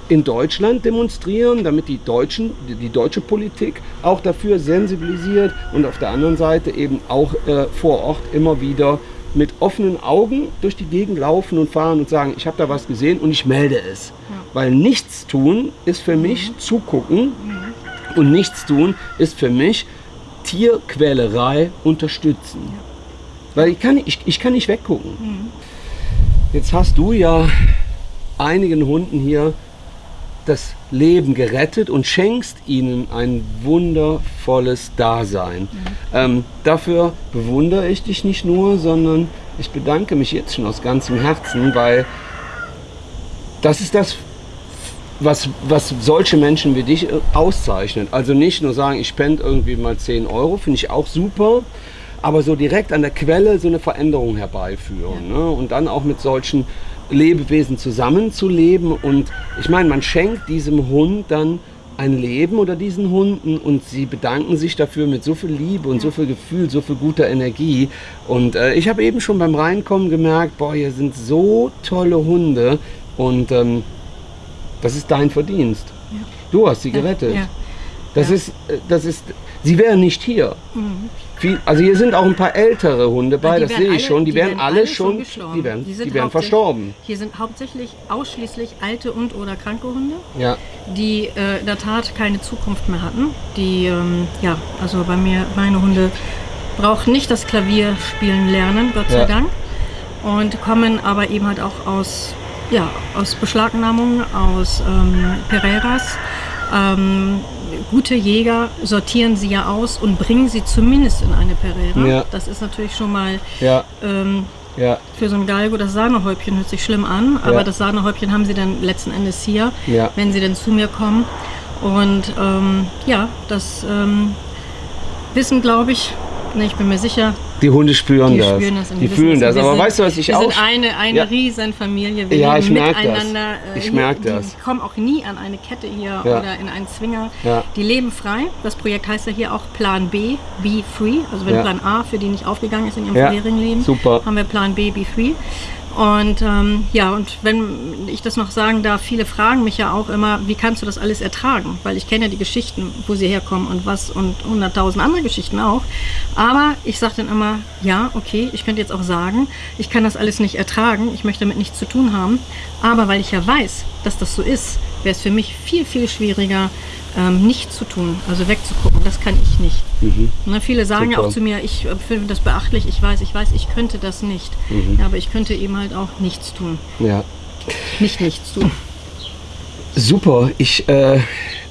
Speaker 1: in Deutschland demonstrieren, damit die, Deutschen, die, deutsche Politik auch dafür sensibilisiert und auf der anderen Seite eben auch äh, vor Ort immer wieder mit offenen Augen durch die Gegend laufen und fahren und sagen, ich habe da was gesehen und ich melde es. Weil nichts tun ist für mich zugucken Und nichts tun ist für mich Tierquälerei unterstützen. Weil ich kann, ich, ich kann nicht weggucken. Jetzt hast du ja einigen Hunden hier das Leben gerettet und schenkst ihnen ein wundervolles Dasein. Ähm, dafür bewundere ich dich nicht nur, sondern ich bedanke mich jetzt schon aus ganzem Herzen, weil das ist das, was, was solche Menschen wie dich äh, auszeichnet. Also nicht nur sagen, ich spende irgendwie mal 10 Euro, finde ich auch super, aber so direkt an der Quelle so eine Veränderung herbeiführen. Ne? Und dann auch mit solchen Lebewesen zusammenzuleben. Und ich meine, man schenkt diesem Hund dann ein Leben oder diesen Hunden und sie bedanken sich dafür mit so viel Liebe und so viel Gefühl, so viel guter Energie. Und äh, ich habe eben schon beim Reinkommen gemerkt, boah, hier sind so tolle Hunde und ähm, das ist dein Verdienst. Du hast sie gerettet.
Speaker 2: Ja.
Speaker 1: Das
Speaker 2: Ja.
Speaker 1: ist, äh, das ist, sie wären nicht hier. Viel, also hier sind auch ein paar ältere Hunde bei, das sehe ich schon. Die,
Speaker 2: die
Speaker 1: wären
Speaker 2: wären
Speaker 1: alle schon,
Speaker 2: schon
Speaker 1: die wären,
Speaker 2: Die
Speaker 1: die
Speaker 2: hauptsächlich-
Speaker 1: verstorben.
Speaker 2: Hier sind hauptsächlich ausschließlich alte und oder kranke Hunde,
Speaker 1: Ja,
Speaker 2: die äh, in der Tat keine Zukunft mehr hatten. Die, ähm, ja, also bei mir, meine Hunde brauchen nicht das Klavier spielen lernen, Gott sei
Speaker 1: Ja.
Speaker 2: Dank. Und kommen aber eben halt auch aus, ja, aus Beschlagnahmungen, aus ähm, Pereiras. Ähm, gute Jäger sortieren sie ja aus und bringen sie zumindest in eine Pereira.
Speaker 1: Ja.
Speaker 2: Das ist natürlich schon mal
Speaker 1: ja,
Speaker 2: ähm,
Speaker 1: ja,
Speaker 2: für so ein Galgo, das Sahnehäubchen hört sich schlimm an, aber das Sahnehäubchen haben sie dann letzten Endes hier, wenn sie dann zu mir kommen. Und ähm, ja, das ähm, wissen, glaube ich, ne, ich bin mir sicher,
Speaker 1: die Hunde spüren
Speaker 2: die
Speaker 1: das.
Speaker 2: spüren das.
Speaker 1: die fühlen das.
Speaker 2: Wir
Speaker 1: Aber
Speaker 2: sind,
Speaker 1: weißt du, was ich
Speaker 2: wir
Speaker 1: auch...
Speaker 2: sind eine, eine
Speaker 1: Ja.
Speaker 2: Riesenfamilie. Wir
Speaker 1: Ja, ich merk das.
Speaker 2: äh,
Speaker 1: Ich
Speaker 2: hier-
Speaker 1: merk
Speaker 2: die
Speaker 1: das.
Speaker 2: kommen auch nie an eine Kette hier
Speaker 1: Ja.
Speaker 2: oder in einen Zwinger.
Speaker 1: Ja.
Speaker 2: Die leben frei. Das Projekt heißt ja hier auch Plan B, Be Free. Also wenn. Plan A für die nicht aufgegangen ist in ihrem vorherigen Leben,
Speaker 1: super.
Speaker 2: haben wir Plan B, Be Free. Und ähm, ja, und wenn ich das noch sagen darf, viele fragen mich ja auch immer, wie kannst du das alles ertragen? Weil ich kenne ja die Geschichten, wo sie herkommen und was und hunderttausend andere Geschichten auch. Aber ich sage dann immer, ja, okay, ich könnte jetzt auch sagen, ich kann das alles nicht ertragen, ich möchte damit nichts zu tun haben. Aber weil ich ja weiß, dass das so ist, wäre es für mich viel, viel schwieriger, ähm, nicht zu tun, also wegzugucken. Das kann ich nicht. Ne, viele sagen ja auch zu mir, ich äh, finde das beachtlich, ich weiß, ich weiß, ich könnte das nicht. Ja, aber ich könnte eben halt auch nichts tun.
Speaker 1: Ja.
Speaker 2: Nicht nichts tun.
Speaker 1: Super, ich, äh,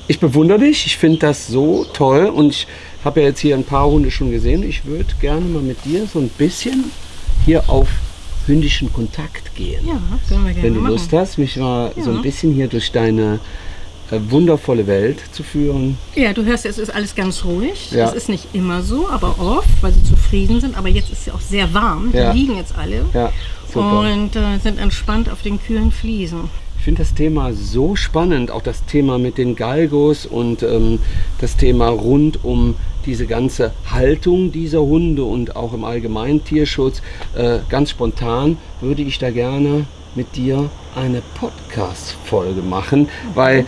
Speaker 1: ich bewundere dich, ich finde das so toll und ich habe ja jetzt hier ein paar Hunde schon gesehen. Ich würde gerne mal mit dir so ein bisschen hier auf hündischen Kontakt gehen.
Speaker 2: Ja, können wir gerne
Speaker 1: Wenn du
Speaker 2: machen.
Speaker 1: Lust hast, mich mal so ein
Speaker 2: Ja.
Speaker 1: bisschen hier durch deine wundervolle Welt zu führen.
Speaker 2: Ja, du hörst, es ist alles ganz ruhig.
Speaker 1: Ja.
Speaker 2: Es ist nicht immer so, aber oft, weil sie zufrieden sind. Aber jetzt ist es ja auch sehr warm.
Speaker 1: Ja.
Speaker 2: Die liegen jetzt alle
Speaker 1: Ja,
Speaker 2: und äh, sind entspannt auf den kühlen Fliesen.
Speaker 1: Ich finde das Thema so spannend, auch das Thema mit den Galgos und ähm, das Thema rund um diese ganze Haltung dieser Hunde und auch im allgemeinen Tierschutz. Äh, ganz spontan würde ich da gerne mit dir eine Podcast-Folge machen, weil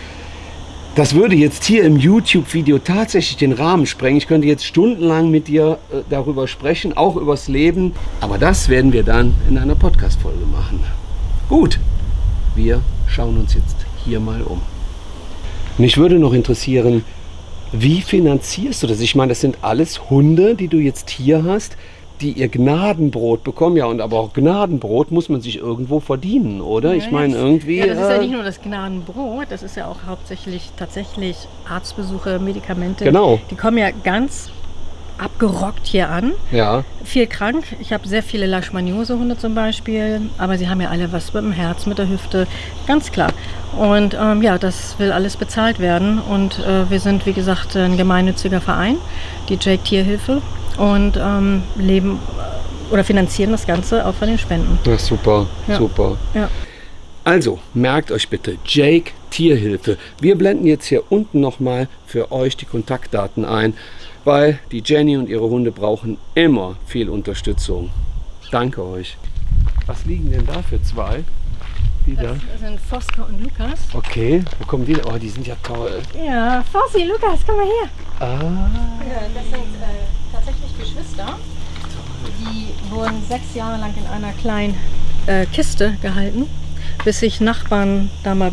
Speaker 1: das würde jetzt hier im YouTube-Video tatsächlich den Rahmen sprengen. Ich könnte jetzt stundenlang mit dir äh, darüber sprechen, auch übers Leben. Aber das werden wir dann in einer Podcast-Folge machen. Gut, wir schauen uns jetzt hier mal um. Mich würde noch interessieren, wie finanzierst du das? Ich meine, das sind alles Hunde, die du jetzt hier hast, die ihr Gnadenbrot bekommen. Ja, und aber auch Gnadenbrot muss man sich irgendwo verdienen, oder? ich
Speaker 2: Ja,
Speaker 1: meine,
Speaker 2: das-
Speaker 1: irgendwie.
Speaker 2: Ja, das ist ja
Speaker 1: äh,
Speaker 2: nicht nur das Gnadenbrot, das ist ja auch hauptsächlich tatsächlich Arztbesuche, Medikamente.
Speaker 1: Genau.
Speaker 2: Die kommen ja ganz abgerockt hier an.
Speaker 1: ja,
Speaker 2: Viel krank. Ich habe sehr viele Leishmaniose-Hunde zum Beispiel, aber sie haben ja alle was mit dem Herz, mit der Hüfte, ganz klar. Und ähm, ja, das will alles bezahlt werden. Und äh, wir sind, wie gesagt, ein gemeinnütziger Verein, die Jake Tierhilfe, und ähm, leben äh, oder finanzieren das Ganze auch von den Spenden.
Speaker 1: Ach, super,
Speaker 2: Ja.
Speaker 1: super.
Speaker 2: Ja.
Speaker 1: Also, merkt euch bitte, Jake Tierhilfe. Wir blenden jetzt hier unten nochmal für euch die Kontaktdaten ein, weil die Jenny und ihre Hunde brauchen immer viel Unterstützung. Danke euch. Was liegen denn da für zwei? Die da?
Speaker 2: Das sind Fosker und Lukas.
Speaker 1: Okay, wo kommen die denn? Oh, die sind ja toll.
Speaker 2: Ja, Fossi, Lukas, komm mal her.
Speaker 1: Ah,
Speaker 2: Das sind äh, tatsächlich Geschwister. Die wurden sechs Jahre lang in einer kleinen äh, Kiste gehalten, bis sich Nachbarn da mal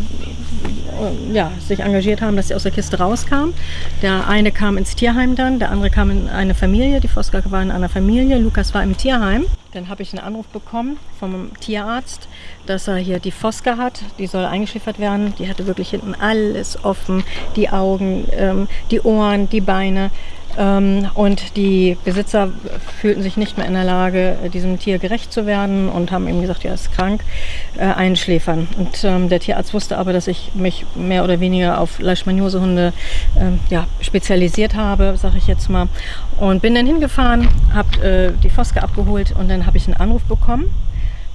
Speaker 2: ja, sich engagiert haben, dass sie aus der Kiste rauskamen. Der eine kam ins Tierheim dann, der andere kam in eine Familie. Die Foska war in einer Familie, Lukas war im Tierheim. Dann habe ich einen Anruf bekommen vom Tierarzt, dass er hier die Foska hat. Die soll eingeschläfert werden. Die hatte wirklich hinten alles offen. Die Augen, ähm, die Ohren, die Beine. Ähm, und die Besitzer fühlten sich nicht mehr in der Lage, diesem Tier gerecht zu werden und haben ihm gesagt, ja, ist krank, äh, einschläfern. Und ähm, der Tierarzt wusste aber, dass ich mich mehr oder weniger auf Leishmaniose-Hunde ähm, ja, spezialisiert habe, sage ich jetzt mal. Und bin dann hingefahren, habe äh, die Foske abgeholt und dann habe ich einen Anruf bekommen.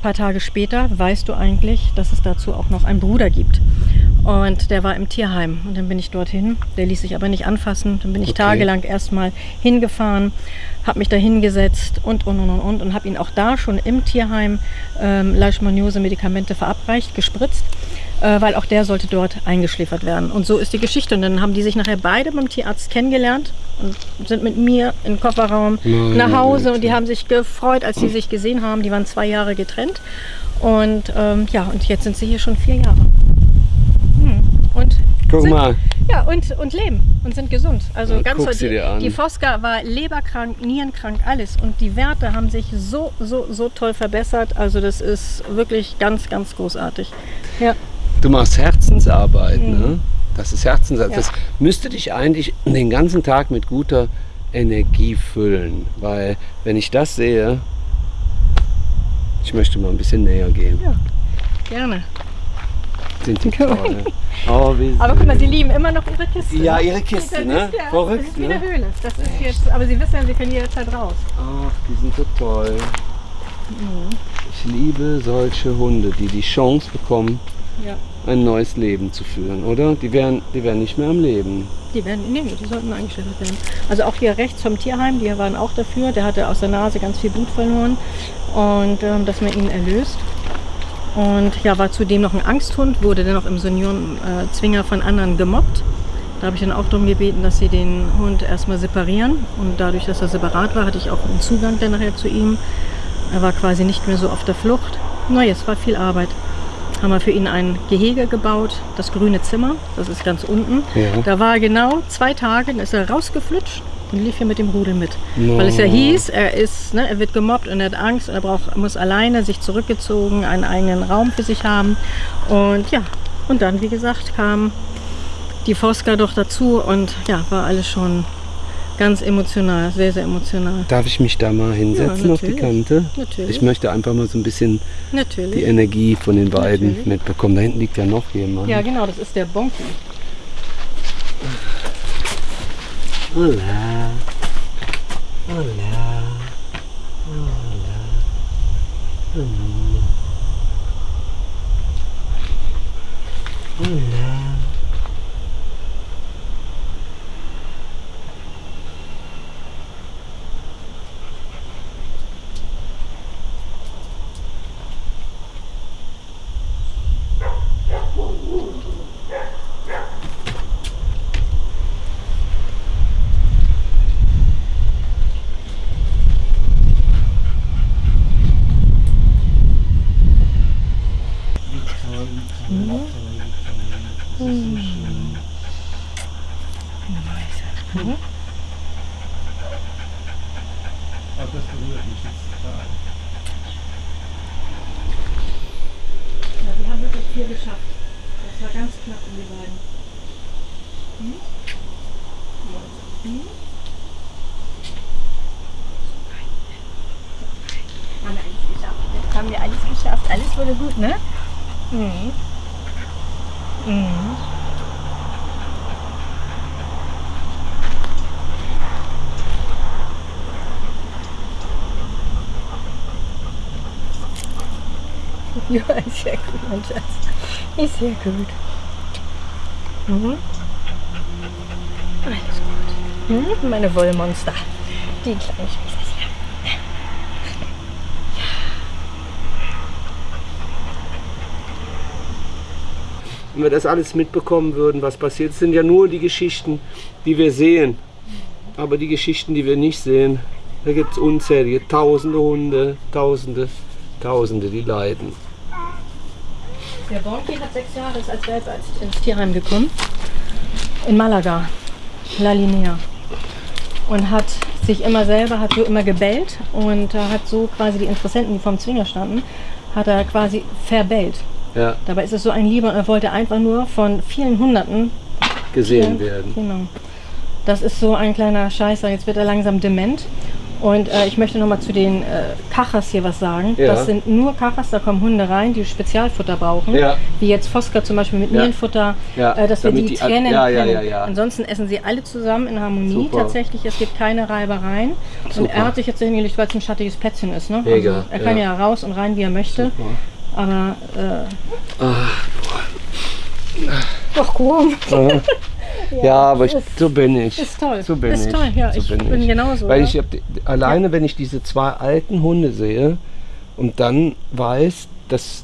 Speaker 2: Ein paar Tage später weißt du eigentlich, dass es dazu auch noch einen Bruder gibt. Und der war im Tierheim. Und dann bin ich dorthin. Der ließ sich aber nicht anfassen. Dann bin ich okay. tagelang erstmal hingefahren, habe mich da hingesetzt und, und, und, und, und. Und habe ihn auch da schon im Tierheim ähm, Leishmaniose-Medikamente verabreicht, gespritzt. Äh, weil auch der sollte dort eingeschläfert werden. Und so ist die Geschichte. Und dann haben die sich nachher beide beim Tierarzt kennengelernt und sind mit mir im Kofferraum Nein, nach Hause. Und die haben sich gefreut, als sie sich gesehen haben. Die waren zwei Jahre getrennt. Und ähm, ja, und jetzt sind sie hier schon vier Jahre. Und
Speaker 1: Guck
Speaker 2: sind,
Speaker 1: mal.
Speaker 2: Ja, und, und leben und sind gesund. Also
Speaker 1: ja,
Speaker 2: ganz die, die Fosca war leberkrank, nierenkrank, alles. Und die Werte haben sich so, so, so toll verbessert. Also das ist wirklich ganz, ganz großartig. Ja.
Speaker 1: Du machst Herzensarbeit, mhm. ne? Das ist Herzensarbeit. Ja. Das müsste dich eigentlich den ganzen Tag mit guter Energie füllen. Weil wenn ich das sehe, ich möchte mal ein bisschen näher gehen.
Speaker 2: Ja, gerne
Speaker 1: sind die toll. Oh,
Speaker 2: aber guck mal, sie lieben immer noch ihre Kiste.
Speaker 1: Ja, ihre Kiste, ne?
Speaker 2: Ja, Verrückt, das ist wie ne? eine Höhle. Das ist jetzt, aber sie wissen ja, sie können jederzeit raus.
Speaker 1: Ach, die sind so toll. Mhm. Ich liebe solche Hunde, die die Chance bekommen, ja. Ein neues Leben zu führen, oder? Die wären, die wären nicht mehr am Leben.
Speaker 2: Die werden, nee, die sollten eingeschläfert werden. Also auch hier rechts vom Tierheim, die waren auch dafür. Der hatte aus der Nase ganz viel Blut verloren und ähm, dass man ihn erlöst. Und ja, war zudem noch ein Angsthund, wurde dann auch im Seniorenzwinger von anderen gemobbt. Da habe ich dann auch darum gebeten, dass sie den Hund erstmal separieren. Und dadurch, dass er separat war, hatte ich auch einen Zugang dann nachher zu ihm. Er war quasi nicht mehr so auf der Flucht. Naja, es war viel Arbeit. Haben wir für ihn ein Gehege gebaut, das grüne Zimmer, das ist ganz unten. Ja. Da war genau zwei Tage, dann ist er rausgeflutscht und lief hier mit dem Rudel mit. No. Weil es ja hieß, er, ist, ne, er wird gemobbt und er hat Angst und er braucht, muss alleine sich zurückgezogen, einen eigenen Raum für sich haben. Und ja, und dann, wie gesagt, kam die Fosca doch dazu und ja, war alles schon ganz emotional, sehr, sehr emotional.
Speaker 1: Darf ich mich da mal hinsetzen ja, auf die Kante? Natürlich. Ich möchte einfach mal so ein bisschen natürlich. die Energie von den beiden natürlich. mitbekommen. Da hinten liegt ja noch jemand.
Speaker 2: Ja, genau, das ist der Bonki.
Speaker 1: Hola. Hola. Hola. Hola.
Speaker 2: Ist sehr gut, mein Schatz. Ist sehr gut. Mhm. Alles gut. Mhm. Meine Wollmonster. Die kleinen Schwester.
Speaker 1: Wenn wir das alles mitbekommen würden, was passiert, sind ja nur die Geschichten, die wir sehen. Aber die Geschichten, die wir nicht sehen, da gibt es unzählige, tausende Hunde, tausende, tausende, die leiden.
Speaker 2: Der Bonki hat sechs Jahre, ist als als ins Tierheim gekommen. In Malaga, La Linea. Und hat sich immer selber, hat so immer gebellt und äh, hat so quasi die Interessenten, die vorm Zwinger standen, hat er quasi verbellt.
Speaker 1: Ja,
Speaker 2: Dabei ist es so ein Lieber und er wollte einfach nur von vielen Hunderten
Speaker 1: gesehen werden.
Speaker 2: Genau. Das ist so ein kleiner Scheißer. Jetzt wird er langsam dement. Und äh, ich möchte noch mal zu den äh, Kachas hier was sagen.
Speaker 1: Ja.
Speaker 2: Das sind nur Kachas, da kommen Hunde rein, die Spezialfutter brauchen.
Speaker 1: Ja.
Speaker 2: Wie jetzt Foska zum Beispiel mit
Speaker 1: Ja.
Speaker 2: Nierenfutter, äh, dass wir
Speaker 1: damit
Speaker 2: die,
Speaker 1: die an-
Speaker 2: trennen können. Ansonsten essen sie alle zusammen in Harmonie
Speaker 1: Super.
Speaker 2: tatsächlich. Es gibt keine Reibereien. Und
Speaker 1: Super.
Speaker 2: er hat sich jetzt so hingelegt, weil es ein schattiges Plätzchen ist. Ne?
Speaker 1: Mega,
Speaker 2: also, er kann
Speaker 1: ja.
Speaker 2: raus und rein, wie er möchte. Aber äh, Ach komm.
Speaker 1: Ja, aber ich, so bin ich.
Speaker 2: Ist toll.
Speaker 1: So bin
Speaker 2: Ist
Speaker 1: ich.
Speaker 2: toll, ja,
Speaker 1: so
Speaker 2: ich bin genauso,
Speaker 1: Weil
Speaker 2: ja.
Speaker 1: ich hab, alleine, wenn ich diese zwei alten Hunde sehe und dann weiß, dass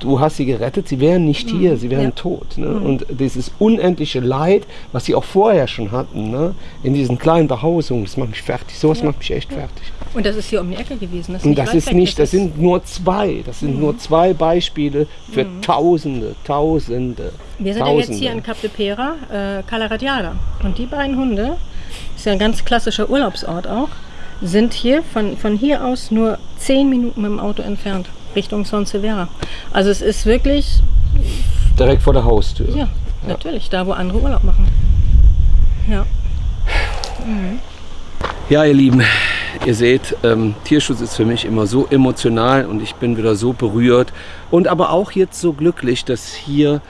Speaker 1: du hast sie gerettet, sie wären nicht hier, sie wären
Speaker 2: Mhm. ja.
Speaker 1: tot. Ne? Und dieses unendliche Leid, was sie auch vorher schon hatten, ne? in diesen kleinen Behausungen, das macht mich fertig. Sowas macht mich echt fertig.
Speaker 2: Und das ist hier um die Ecke gewesen. Das ist nicht
Speaker 1: das ist nicht, das sind nur zwei. Das sind
Speaker 2: Mhm.
Speaker 1: nur zwei Beispiele für Tausende, Tausende.
Speaker 2: Wir sind ja
Speaker 1: Tausende.
Speaker 2: jetzt hier in Cap de Pera, äh, Cala Radiada. Und die beiden Hunde, ist ja ein ganz klassischer Urlaubsort auch, sind hier von, von hier aus nur 10 Minuten mit dem Auto entfernt, Richtung Son Severa. Also es ist wirklich,
Speaker 1: Direkt vor der Haustür.
Speaker 2: ja, natürlich, da wo andere Urlaub machen. Ja.
Speaker 1: Ja, ihr Lieben, ihr seht, ähm, Tierschutz ist für mich immer so emotional und ich bin wieder so berührt und aber auch jetzt so glücklich, dass hier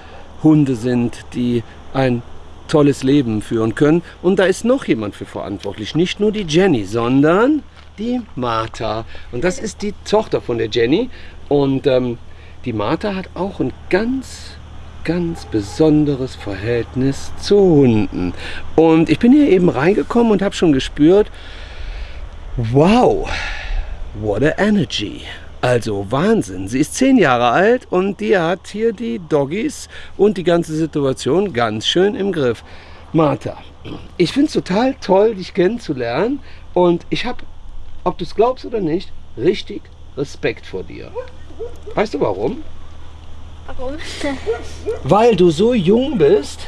Speaker 1: Hunde sind, die ein tolles Leben führen können. Und da ist noch jemand für verantwortlich, nicht nur die Jenny, sondern die Martha. Und das ist die Tochter von der Jenny und ähm, die Martha hat auch ein ganz ganz besonderes Verhältnis zu Hunden. Und ich bin hier eben reingekommen und habe schon gespürt, wow, what a energy. Also Wahnsinn. Sie ist zehn Jahre alt und die hat hier die Doggies und die ganze Situation ganz schön im Griff. Martha, ich finde es total toll, dich kennenzulernen und ich habe, ob du es glaubst oder nicht, richtig Respekt vor dir. Weißt du warum?
Speaker 3: Warum?
Speaker 1: Weil du so jung bist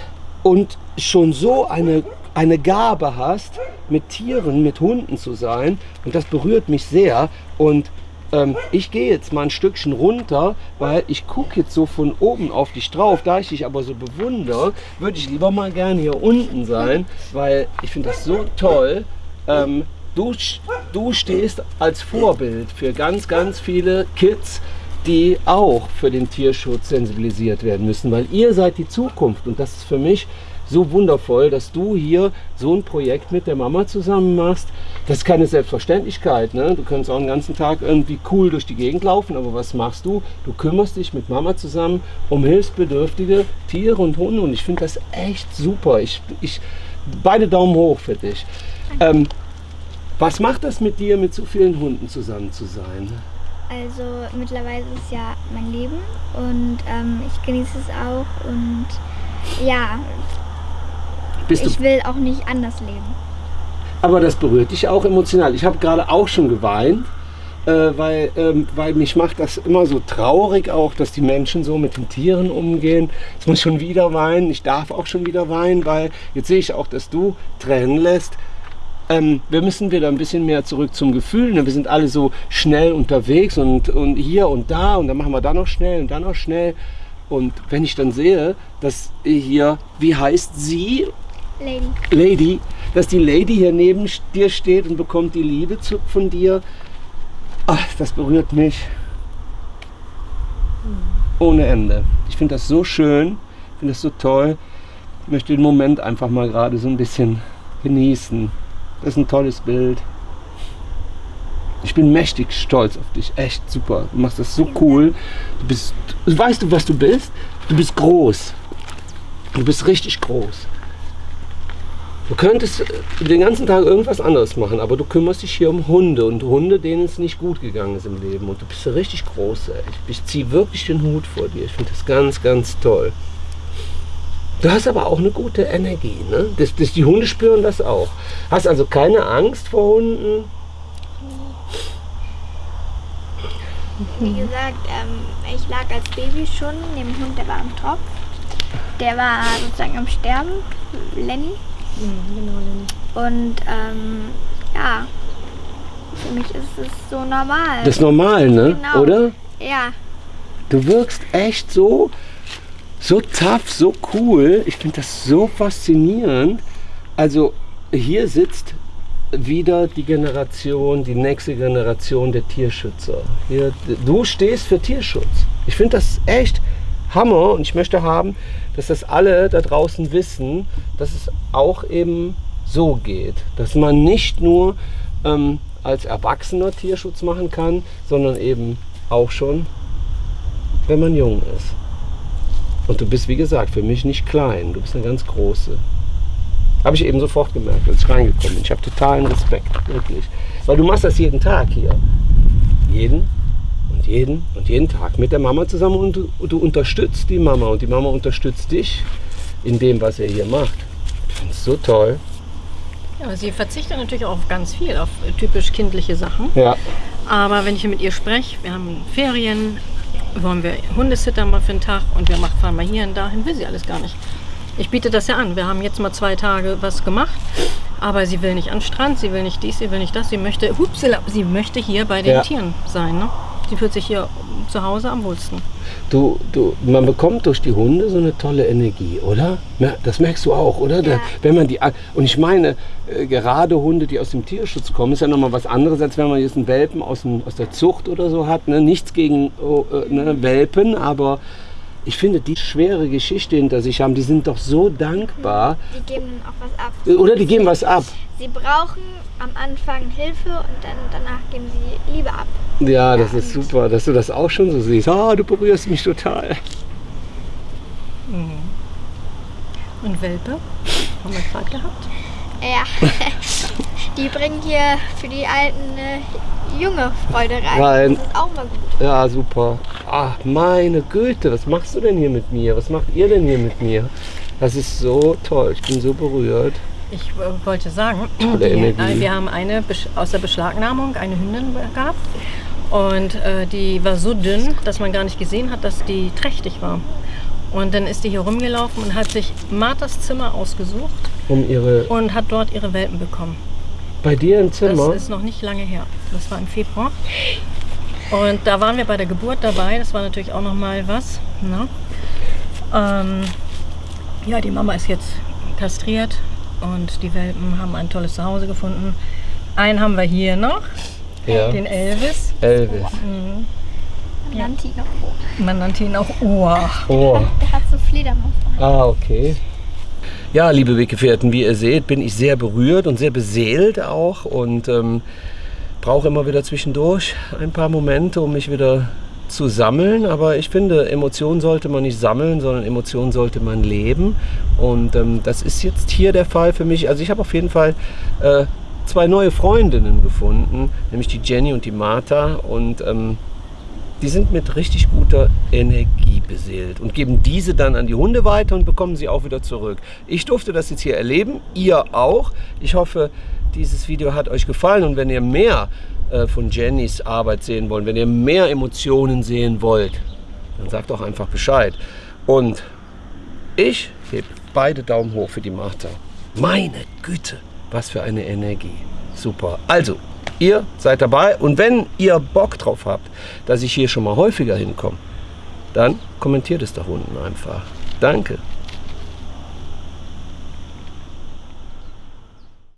Speaker 1: und schon so eine, eine Gabe hast, mit Tieren, mit Hunden zu sein. Und das berührt mich sehr. Und ähm, ich gehe jetzt mal ein Stückchen runter, weil ich gucke jetzt so von oben auf dich drauf. Da ich dich aber so bewundere, würde ich lieber mal gerne hier unten sein, weil ich finde das so toll. Ähm, du, du stehst als Vorbild für ganz, ganz viele Kids, die auch für den Tierschutz sensibilisiert werden müssen, weil ihr seid die Zukunft und das ist für mich so wundervoll, dass du hier so ein Projekt mit der Mama zusammen machst. Das ist keine Selbstverständlichkeit. Ne? Du kannst auch den ganzen Tag irgendwie cool durch die Gegend laufen, aber was machst du? Du kümmerst dich mit Mama zusammen um hilfsbedürftige Tiere und Hunde und ich finde das echt super. Ich, ich, beide Daumen hoch für dich. Ähm, was macht das mit dir, mit so vielen Hunden zusammen zu sein?
Speaker 3: Also mittlerweile ist es ja mein Leben und ähm, ich genieße es auch und ja,
Speaker 1: Bist
Speaker 3: ich will auch nicht anders leben.
Speaker 1: Aber das berührt dich auch emotional. Ich habe gerade auch schon geweint, äh, weil, ähm, weil mich macht das immer so traurig auch, dass die Menschen so mit den Tieren umgehen. Jetzt muss ich schon wieder weinen. Ich darf auch schon wieder weinen, weil jetzt sehe ich auch, dass du Tränen lässt. Ähm, wir müssen wieder ein bisschen mehr zurück zum Gefühl. Ne? Wir sind alle so schnell unterwegs und, und hier und da und dann machen wir da noch schnell und dann noch schnell. Und wenn ich dann sehe, dass hier, wie heißt sie?
Speaker 3: Lady.
Speaker 1: Lady, dass die Lady hier neben dir steht und bekommt die Liebe zu, von dir. Ach, das berührt mich ohne Ende. Ich finde das so schön, ich finde das so toll. Ich möchte den Moment einfach mal gerade so ein bisschen genießen. Das ist ein tolles Bild. Ich bin mächtig stolz auf dich. Echt super. Du machst das so cool. Du bist, weißt du, was du bist? Du bist groß. Du bist richtig groß. Du könntest äh, den ganzen Tag irgendwas anderes machen, aber du kümmerst dich hier um Hunde und Hunde, denen es nicht gut gegangen ist im Leben. Und du bist richtig groß, ey. Ich, ziehe wirklich den Hut vor dir. Ich finde das ganz, ganz toll. Du hast aber auch eine gute Energie, ne? Das, das, die Hunde spüren das auch. Hast also keine Angst vor Hunden?
Speaker 3: wie gesagt, ähm, ich lag als Baby schon neben dem Hund, der war am Tropf. Der war sozusagen am Sterben, Lenny.
Speaker 2: Mhm, genau, Lenny.
Speaker 3: Und ähm, ja, für mich ist es so normal.
Speaker 1: Das ist normal, ne?
Speaker 3: Genau.
Speaker 1: Oder?
Speaker 3: ja,
Speaker 1: Du wirkst echt so, so tough, so cool. Ich finde das so faszinierend. Also hier sitzt wieder die Generation, die nächste Generation der Tierschützer. Hier, du stehst für Tierschutz. Ich finde das echt Hammer und ich möchte haben, dass das alle da draußen wissen, dass es auch eben so geht. Dass man nicht nur ähm, als Erwachsener Tierschutz machen kann, sondern eben auch schon wenn man jung ist. Und du bist, wie gesagt, für mich nicht klein. Du bist eine ganz große. Habe ich eben sofort gemerkt, als ich reingekommen bin. Ich habe totalen Respekt, wirklich. Weil du machst das jeden Tag hier. Jeden jeden und jeden Tag mit der Mama zusammen und du, du unterstützt die Mama und die Mama unterstützt dich in dem, was er hier macht. Ich finde es so toll.
Speaker 2: Ja, sie verzichtet natürlich auch auf ganz viel, auf typisch kindliche Sachen.
Speaker 1: Ja.
Speaker 2: Aber wenn ich mit ihr spreche, wir haben Ferien, wollen wir Hundesitter mal für einen Tag und wir machen, fahren mal hier und dahin, will sie alles gar nicht. Ich biete das ja an. Wir haben jetzt mal zwei Tage was gemacht, aber sie will nicht an den Strand, sie will nicht dies, sie will nicht das. Sie möchte, hupsala, sie möchte hier bei den
Speaker 1: Ja.
Speaker 2: Tieren sein. Ne? Sie fühlt sich hier zu Hause am wohlsten.
Speaker 1: Du, du, man bekommt durch die Hunde so eine tolle Energie, oder? Das merkst du auch, oder? Da,
Speaker 3: Ja.
Speaker 1: wenn man die, und ich meine, äh, gerade Hunde, die aus dem Tierschutz kommen, ist ja nochmal was anderes, als wenn man jetzt einen Welpen aus, dem, aus der Zucht oder so hat. Ne? Nichts gegen oh, äh, ne, Welpen, aber ich finde, die schwere Geschichte hinter sich haben, die sind doch so dankbar.
Speaker 3: die geben auch was ab.
Speaker 1: Oder die geben was ab.
Speaker 3: Sie brauchen am Anfang Hilfe und dann danach geben sie Liebe ab.
Speaker 1: Ja, das ist super, dass du das auch schon so siehst. Ah, du berührst mich total.
Speaker 2: Und Welpe haben wir gerade gehabt.
Speaker 3: Ja, die bringen hier für die Alten eine junge Freude rein.
Speaker 1: Rein.
Speaker 3: Das ist auch mal gut.
Speaker 1: Ja, super. Ach, meine Güte, was machst du denn hier mit mir? Was macht ihr denn hier mit mir? Das ist so toll. Ich bin so berührt.
Speaker 2: Ich äh, wollte sagen, die, äh, wir haben eine Besch- aus der Beschlagnahmung eine Hündin gehabt und äh, die war so dünn, dass man gar nicht gesehen hat, dass die trächtig war. Und dann ist die hier rumgelaufen und hat sich Marthas Zimmer ausgesucht
Speaker 1: Um ihre.
Speaker 2: und hat dort ihre Welpen bekommen.
Speaker 1: Bei dir im
Speaker 2: Das
Speaker 1: Zimmer?
Speaker 2: ist noch nicht lange her. Das war im Februar. Und da waren wir bei der Geburt dabei. Das war natürlich auch noch mal was. Ne? Ähm, ja, die Mama ist jetzt kastriert und die Welpen haben ein tolles Zuhause gefunden. Einen haben wir hier noch,
Speaker 1: ja.
Speaker 2: den Elvis.
Speaker 1: Elvis.
Speaker 3: Man nannte ihn auch.
Speaker 2: Man nannte ihn auch Ohr.
Speaker 1: Oh.
Speaker 3: Der hat so Fledermaus.
Speaker 1: Ah, okay. Ja, liebe Weggefährten, wie ihr seht, bin ich sehr berührt und sehr beseelt auch und ähm, brauche immer wieder zwischendurch ein paar Momente, um mich wieder zu sammeln. Aber ich finde, Emotionen sollte man nicht sammeln, sondern Emotionen sollte man leben. Und ähm, das ist jetzt hier der Fall für mich. Also ich habe auf jeden Fall äh, zwei neue Freundinnen gefunden, nämlich die Jenny und die Martha. Und ähm, die sind mit richtig guter Energie beseelt und geben diese dann an die Hunde weiter und bekommen sie auch wieder zurück. Ich durfte das jetzt hier erleben, ihr auch. Ich hoffe, dieses Video hat euch gefallen und wenn ihr mehr äh, von Jennys Arbeit sehen wollt, wenn ihr mehr Emotionen sehen wollt, dann sagt doch einfach Bescheid. Und ich heb beide Daumen hoch für die Martha. Meine Güte, was für eine Energie. Super. Also, ihr seid dabei und wenn ihr Bock drauf habt, dass ich hier schon mal häufiger hinkomme, dann kommentiert es da unten einfach. Danke.